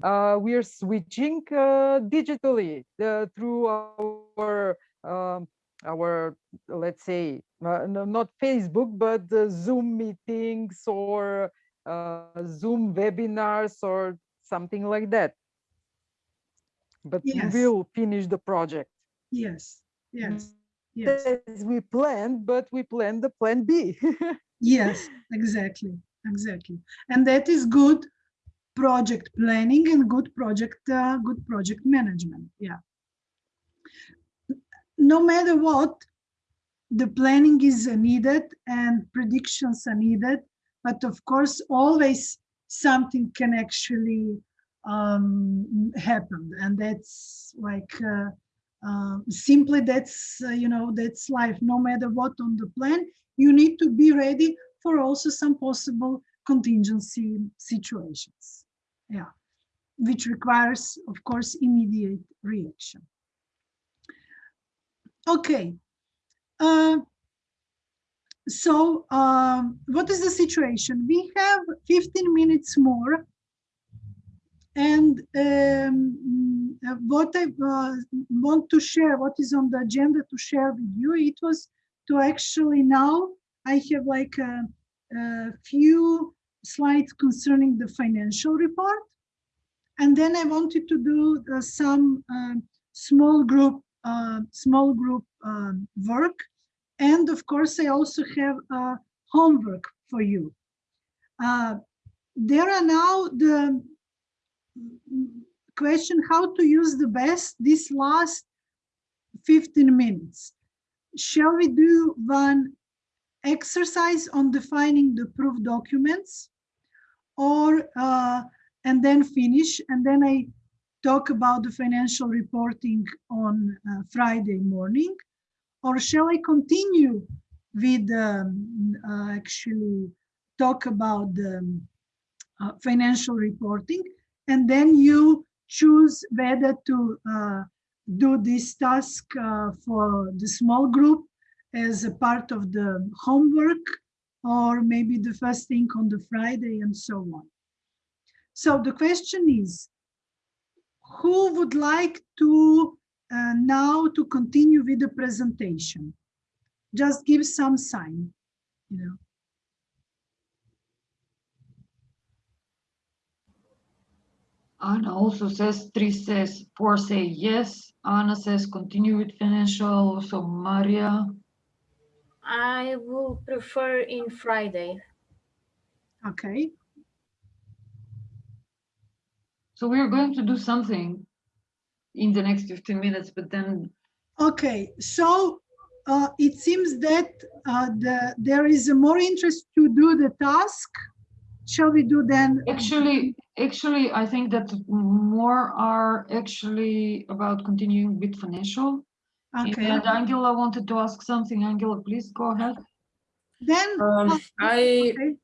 uh, we are switching uh, digitally uh, through our um, our let's say uh, no, not facebook but uh, zoom meetings or uh, zoom webinars or something like that but Yes. we will finish the project Yes, yes, yes, as we planned but we planned the plan b yes, exactly, exactly. And that is good project planning and good project, uh, good project management. Yeah. No matter what, the planning is needed and predictions are needed, but of course, always something can actually um, happen. And that's like, uh, uh, simply that's, uh, you know, that's life. No matter what on the plan, you need to be ready for also some possible contingency situations. Yeah, which requires, of course, immediate reaction. Okay. Uh, so um, what is the situation? We have 15 minutes more. And um, what I uh, want to share, what is on the agenda to share with you, it was to actually now, I have like a, a few slides concerning the financial report. And then I wanted to do uh, some uh, small group, uh, small group um, work and of course, I also have homework for you. Uh, there are now the question how to use the best this last 15 minutes. Shall we do one exercise on defining the proof documents? Or uh, and then finish and then I talk about the financial reporting on uh, Friday morning? Or shall I continue with um, uh, actually talk about the um, uh, financial reporting and then you choose whether to uh, do this task uh, for the small group as a part of the homework or maybe the first thing on the Friday and so on. So the question is, who would like to uh, now to continue with the presentation. Just give some sign, you know. Anna also says, three says, four say yes. Anna says, continue with financial. So Maria. I will prefer in Friday. Okay. So we're going to do something in the next 15 minutes, but then. Okay, so uh, it seems that uh, the, there is a more interest to do the task. Shall we do then? Actually, actually, I think that more are actually about continuing with financial. Okay. And Angela wanted to ask something. Angela, please go ahead. Then um, uh, I okay.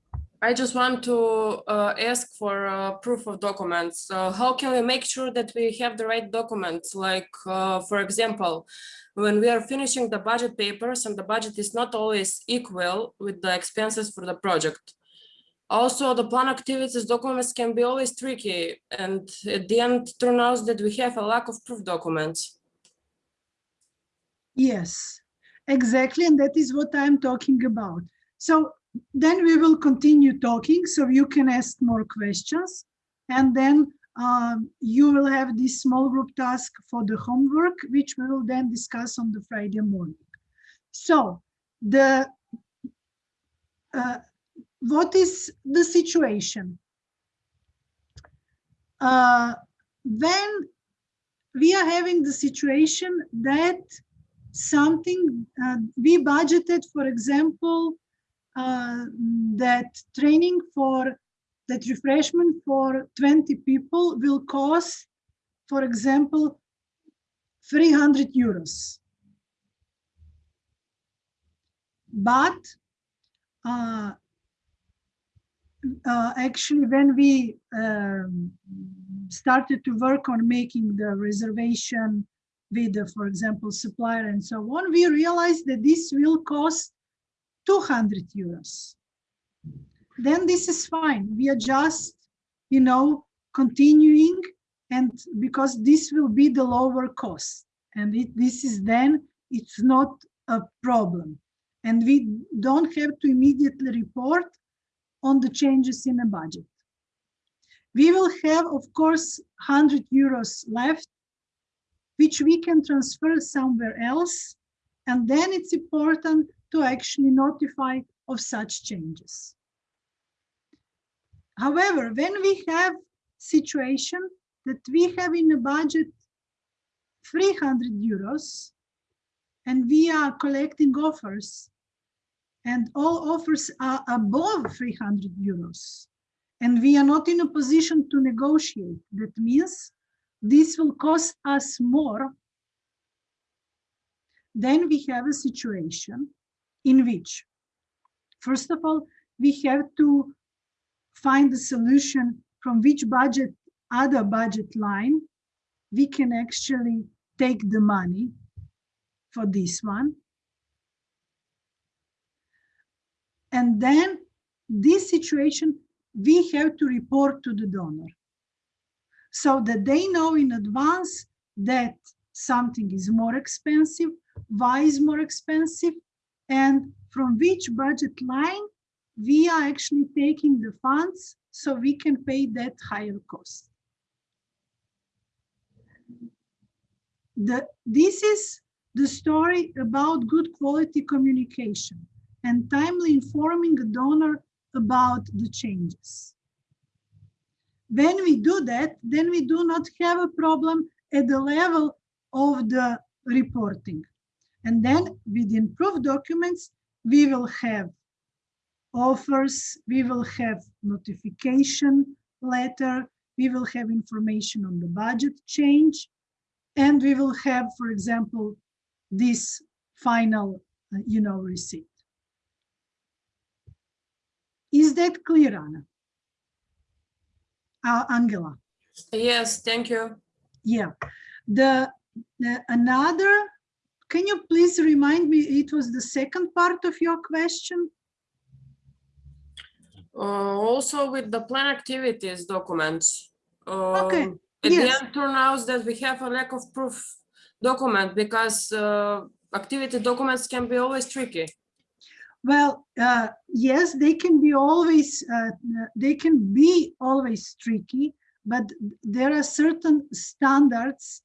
I just want to uh, ask for uh, proof of documents. Uh, how can we make sure that we have the right documents? Like, uh, for example, when we are finishing the budget papers and the budget is not always equal with the expenses for the project. Also, the plan activities documents can be always tricky and at the end turn out that we have a lack of proof documents. Yes, exactly. And that is what I'm talking about. So then we will continue talking so you can ask more questions and then um, you will have this small group task for the homework which we will then discuss on the Friday morning. So the uh, what is the situation? Uh, when we are having the situation that something uh, we budgeted, for example, uh, that training for that refreshment for 20 people will cost, for example, 300 euros. But uh, uh, actually, when we um, started to work on making the reservation with, the, for example, supplier and so on, we realized that this will cost 200 euros. Then this is fine. We are just, you know, continuing and because this will be the lower cost and it, this is then, it's not a problem. And we don't have to immediately report on the changes in the budget. We will have, of course, 100 euros left, which we can transfer somewhere else. And then it's important to actually notify of such changes. However, when we have situation that we have in a budget 300 euros and we are collecting offers and all offers are above 300 euros and we are not in a position to negotiate. That means this will cost us more. Then we have a situation in which, first of all, we have to find a solution from which budget, other budget line, we can actually take the money for this one. And then this situation, we have to report to the donor so that they know in advance that something is more expensive, why is more expensive, and from which budget line we are actually taking the funds so we can pay that higher cost. The, this is the story about good quality communication and timely informing a donor about the changes. When we do that, then we do not have a problem at the level of the reporting. And then with improved documents, we will have offers, we will have notification letter, we will have information on the budget change, and we will have, for example, this final, uh, you know, receipt. Is that clear, Anna? Uh, Angela? Yes, thank you. Yeah. The, the another, can you please remind me, it was the second part of your question? Uh, also with the plan activities documents. Okay, um, At yes. the end turns that we have a lack of proof document because uh, activity documents can be always tricky. Well, uh, yes, they can be always, uh, they can be always tricky, but there are certain standards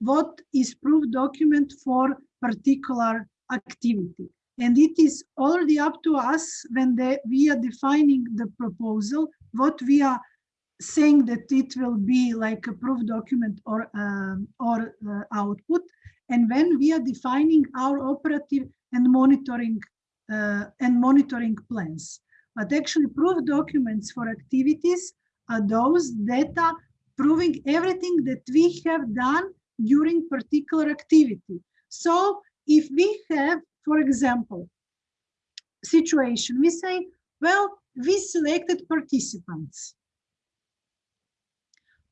what is proof document for particular activity. And it is already up to us when they, we are defining the proposal, what we are saying that it will be like a proof document or, um, or uh, output. And when we are defining our operative and monitoring Uh, and monitoring plans. But actually proof documents for activities are those data proving everything that we have done during particular activity. So if we have, for example, situation, we say, well, we selected participants.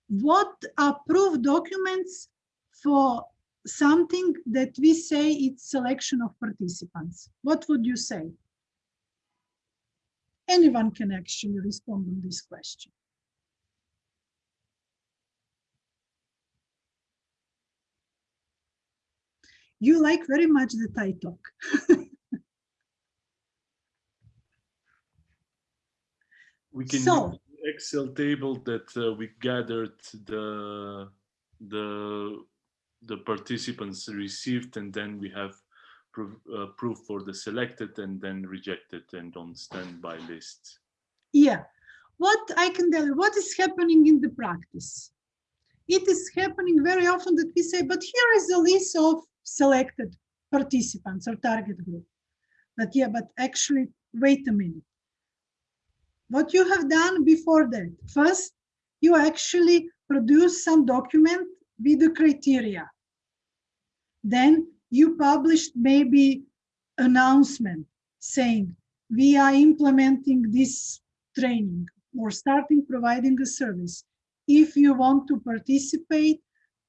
What are proof documents for something that we say it's selection of participants? What would you say? Anyone can actually respond on this question. You like very much that I talk. We can So- use the Excel table that uh, we gathered the the the participants received, and then we have proof, uh, proof for the selected and then rejected and on standby list. Yeah, what I can tell you, what is happening in the practice? It is happening very often that we say, but here is a list of selected participants or target group. But yeah, but actually, wait a minute. What you have done before that, first, you actually produce some document with the criteria. Then you published maybe announcement saying we are implementing this training or starting providing a service. If you want to participate,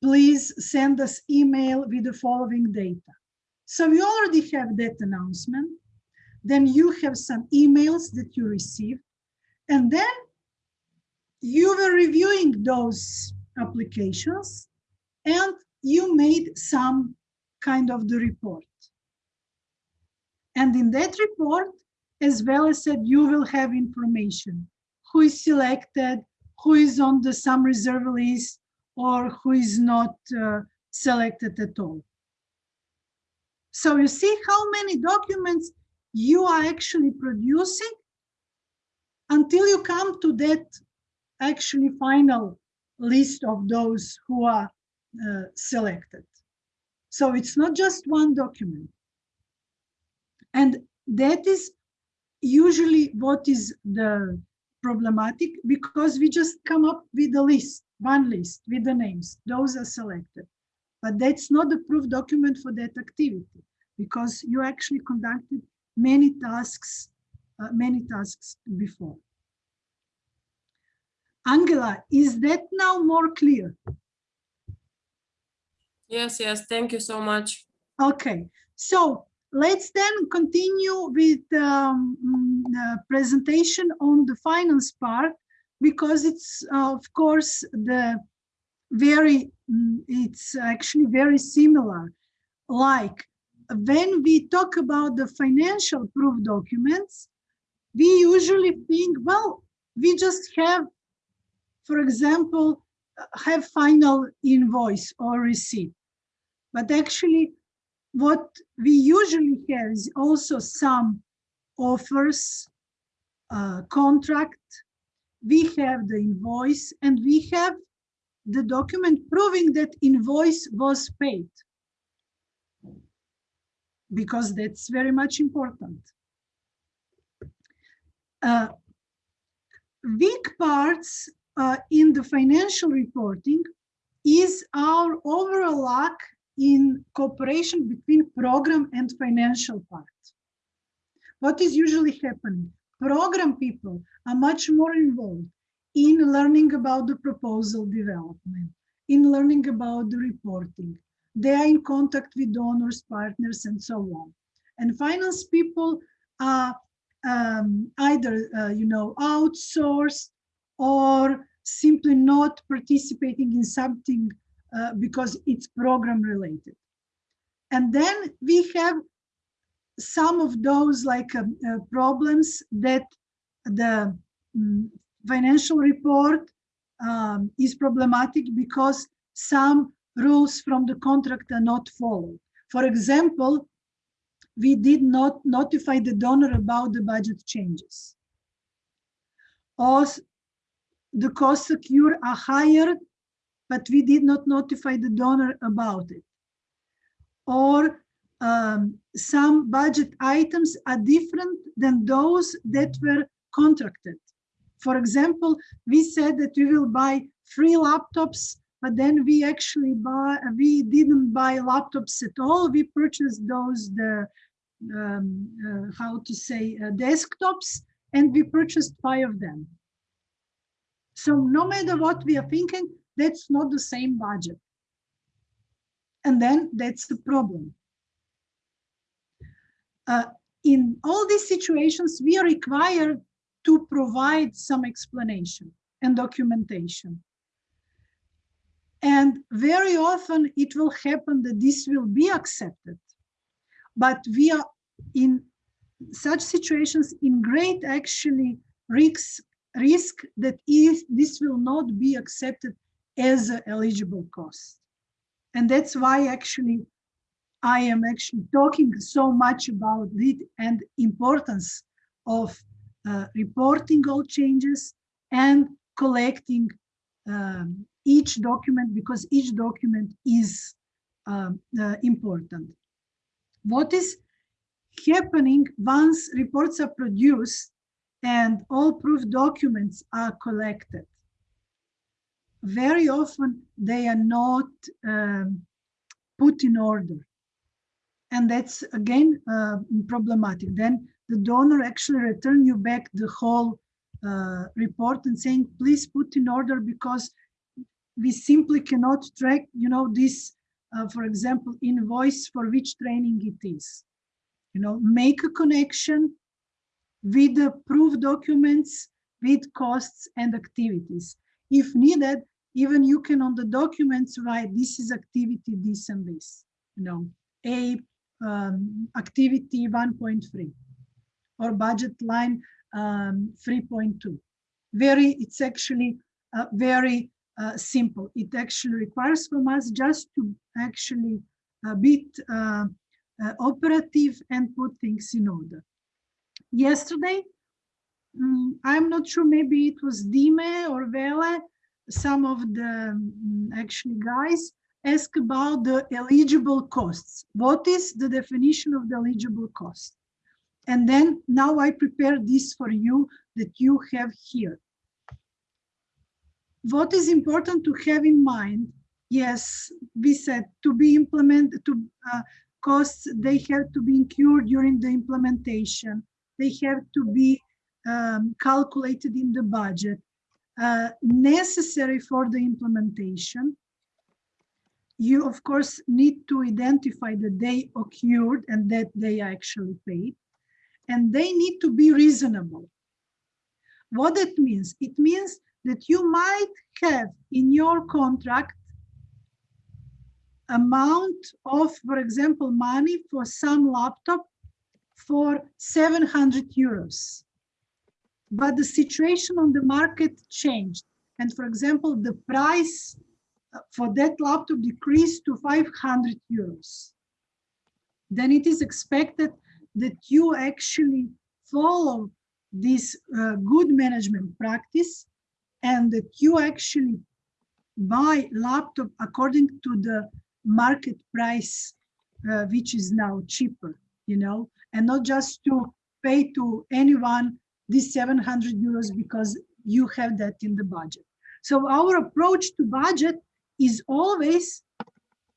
please send us email with the following data. So we already have that announcement. Then you have some emails that you received. And then you were reviewing those applications and you made some kind of the report. And in that report, as well as said, you will have information. Who is selected, who is on the some reserve list, or who is not uh, selected at all. So you see how many documents you are actually producing until you come to that actually final list of those who are uh, selected. So it's not just one document. And that is usually what is the problematic because we just come up with a list, one list with the names. Those are selected. But that's not the proof document for that activity because you actually conducted many tasks, uh, many tasks before. Angela, is that now more clear? Yes, yes, thank you so much. Okay, so let's then continue with um, the presentation on the finance part because it's uh, of course the very mm, it's actually very similar like when we talk about the financial proof documents we usually think well we just have for example have final invoice or receipt but actually what we usually have is also some offers, uh, contract, we have the invoice, and we have the document proving that invoice was paid. Because that's very much important. Uh, weak parts uh, in the financial reporting is our overall lack in cooperation between program and financial part. What is usually happening? Program people are much more involved in learning about the proposal development, in learning about the reporting. They are in contact with donors, partners, and so on. And finance people are um, either, uh, you know, outsourced or simply not participating in something uh, because it's program related. And then we have some of those like uh, uh, problems that the um, financial report um, is problematic because some rules from the contract are not followed. For example, we did not notify the donor about the budget changes. Or the costs secure are higher but we did not notify the donor about it. Or um, some budget items are different than those that were contracted. For example, we said that we will buy free laptops, but then we actually buy, we didn't buy laptops at all. We purchased those, the, um, uh, how to say, uh, desktops, and we purchased five of them. So no matter what we are thinking, that's not the same budget. And then that's the problem. Uh, in all these situations, we are required to provide some explanation and documentation. And very often it will happen that this will be accepted. But we are in such situations in great actually risk that if this will not be accepted as an eligible cost. And that's why actually I am actually talking so much about it and importance of uh, reporting all changes and collecting um, each document because each document is um, uh, important. What is happening once reports are produced and all proof documents are collected? Very often they are not um, put in order. And that's again uh, problematic. Then the donor actually return you back the whole uh, report and saying, please put in order because we simply cannot track, you know, this, uh, for example, invoice for which training it is. You know, make a connection with the proof documents, with costs and activities. If needed, even you can on the documents write this is activity this and this you know a um, activity 1.3 or budget line um, 3.2 very it's actually uh, very uh, simple. It actually requires from us just to actually a bit uh, uh operative and put things in order. Yesterday um, i'm not sure maybe it was dime or vele some of the um, actually guys ask about the eligible costs. What is the definition of the eligible cost? And then now I prepare this for you that you have here. What is important to have in mind? Yes, we said to be implemented, to uh, costs, they have to be incurred during the implementation. They have to be um, calculated in the budget, uh, necessary for the implementation. You, of course, need to identify that they occurred and that they actually paid. And they need to be reasonable. What that means? It means that you might have in your contract amount of, for example, money for some laptop for 700 euros. But the situation on the market changed. And for example, the price uh, for that laptop decreased to 500 euros. Then it is expected that you actually follow this uh, good management practice and that you actually buy laptop according to the market price, uh, which is now cheaper, you know, and not just to pay to anyone these 700 euros because you have that in the budget. So our approach to budget is always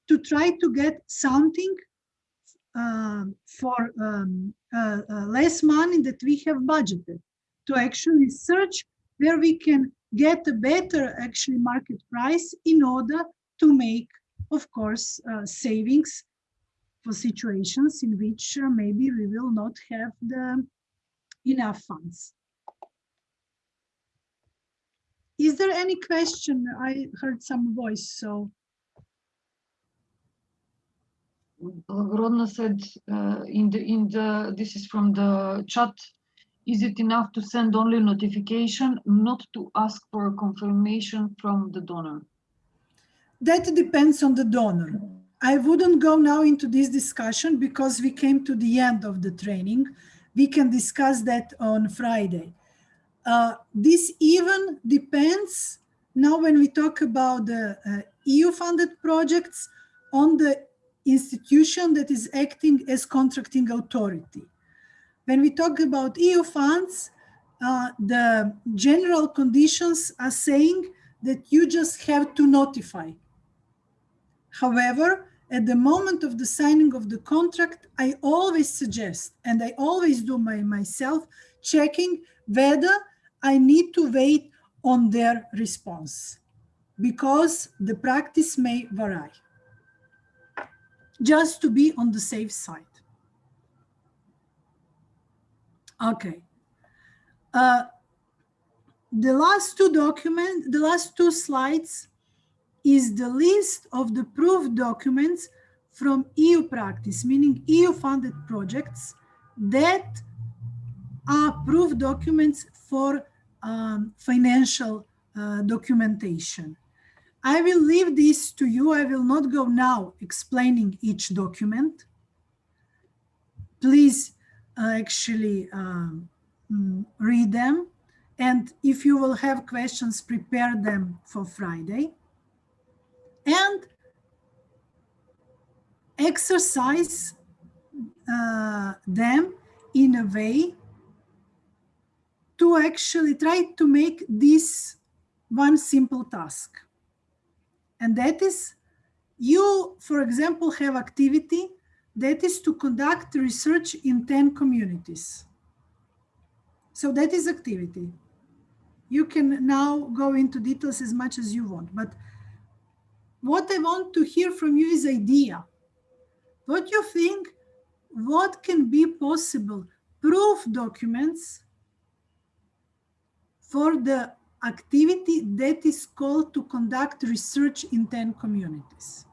to try to get something uh, for um, uh, uh, less money that we have budgeted to actually search where we can get a better actually market price in order to make of course, uh, savings for situations in which uh, maybe we will not have the enough funds. Is there any question? I heard some voice, so. Rodna said uh, in the in the this is from the chat. Is it enough to send only notification, not to ask for confirmation from the donor? that depends on the donor. I wouldn't go now into this discussion because we came to the end of the training. We can discuss that on Friday. Uh, this even depends now when we talk about the uh, EU funded projects on the institution that is acting as contracting authority. When we talk about EU funds, uh, the general conditions are saying that you just have to notify However, at the moment of the signing of the contract, I always suggest, and I always do my myself, checking whether I need to wait on their response because the practice may vary. Just to be on the safe side. Okay. Uh, the last two documents, the last two slides is the list of the proof documents from EU practice, meaning EU funded projects that are proof documents for um, financial uh, documentation. I will leave this to you. I will not go now explaining each document. Please uh, actually um, mm, read them. And if you will have questions, prepare them for Friday and exercise uh, them in a way to actually try to make this one simple task. And that is you, for example, have activity that is to conduct research in 10 communities. So that is activity. You can now go into details as much as you want, but what I want to hear from you is idea. What you think, what can be possible proof documents for the activity that is called to conduct research in 10 communities.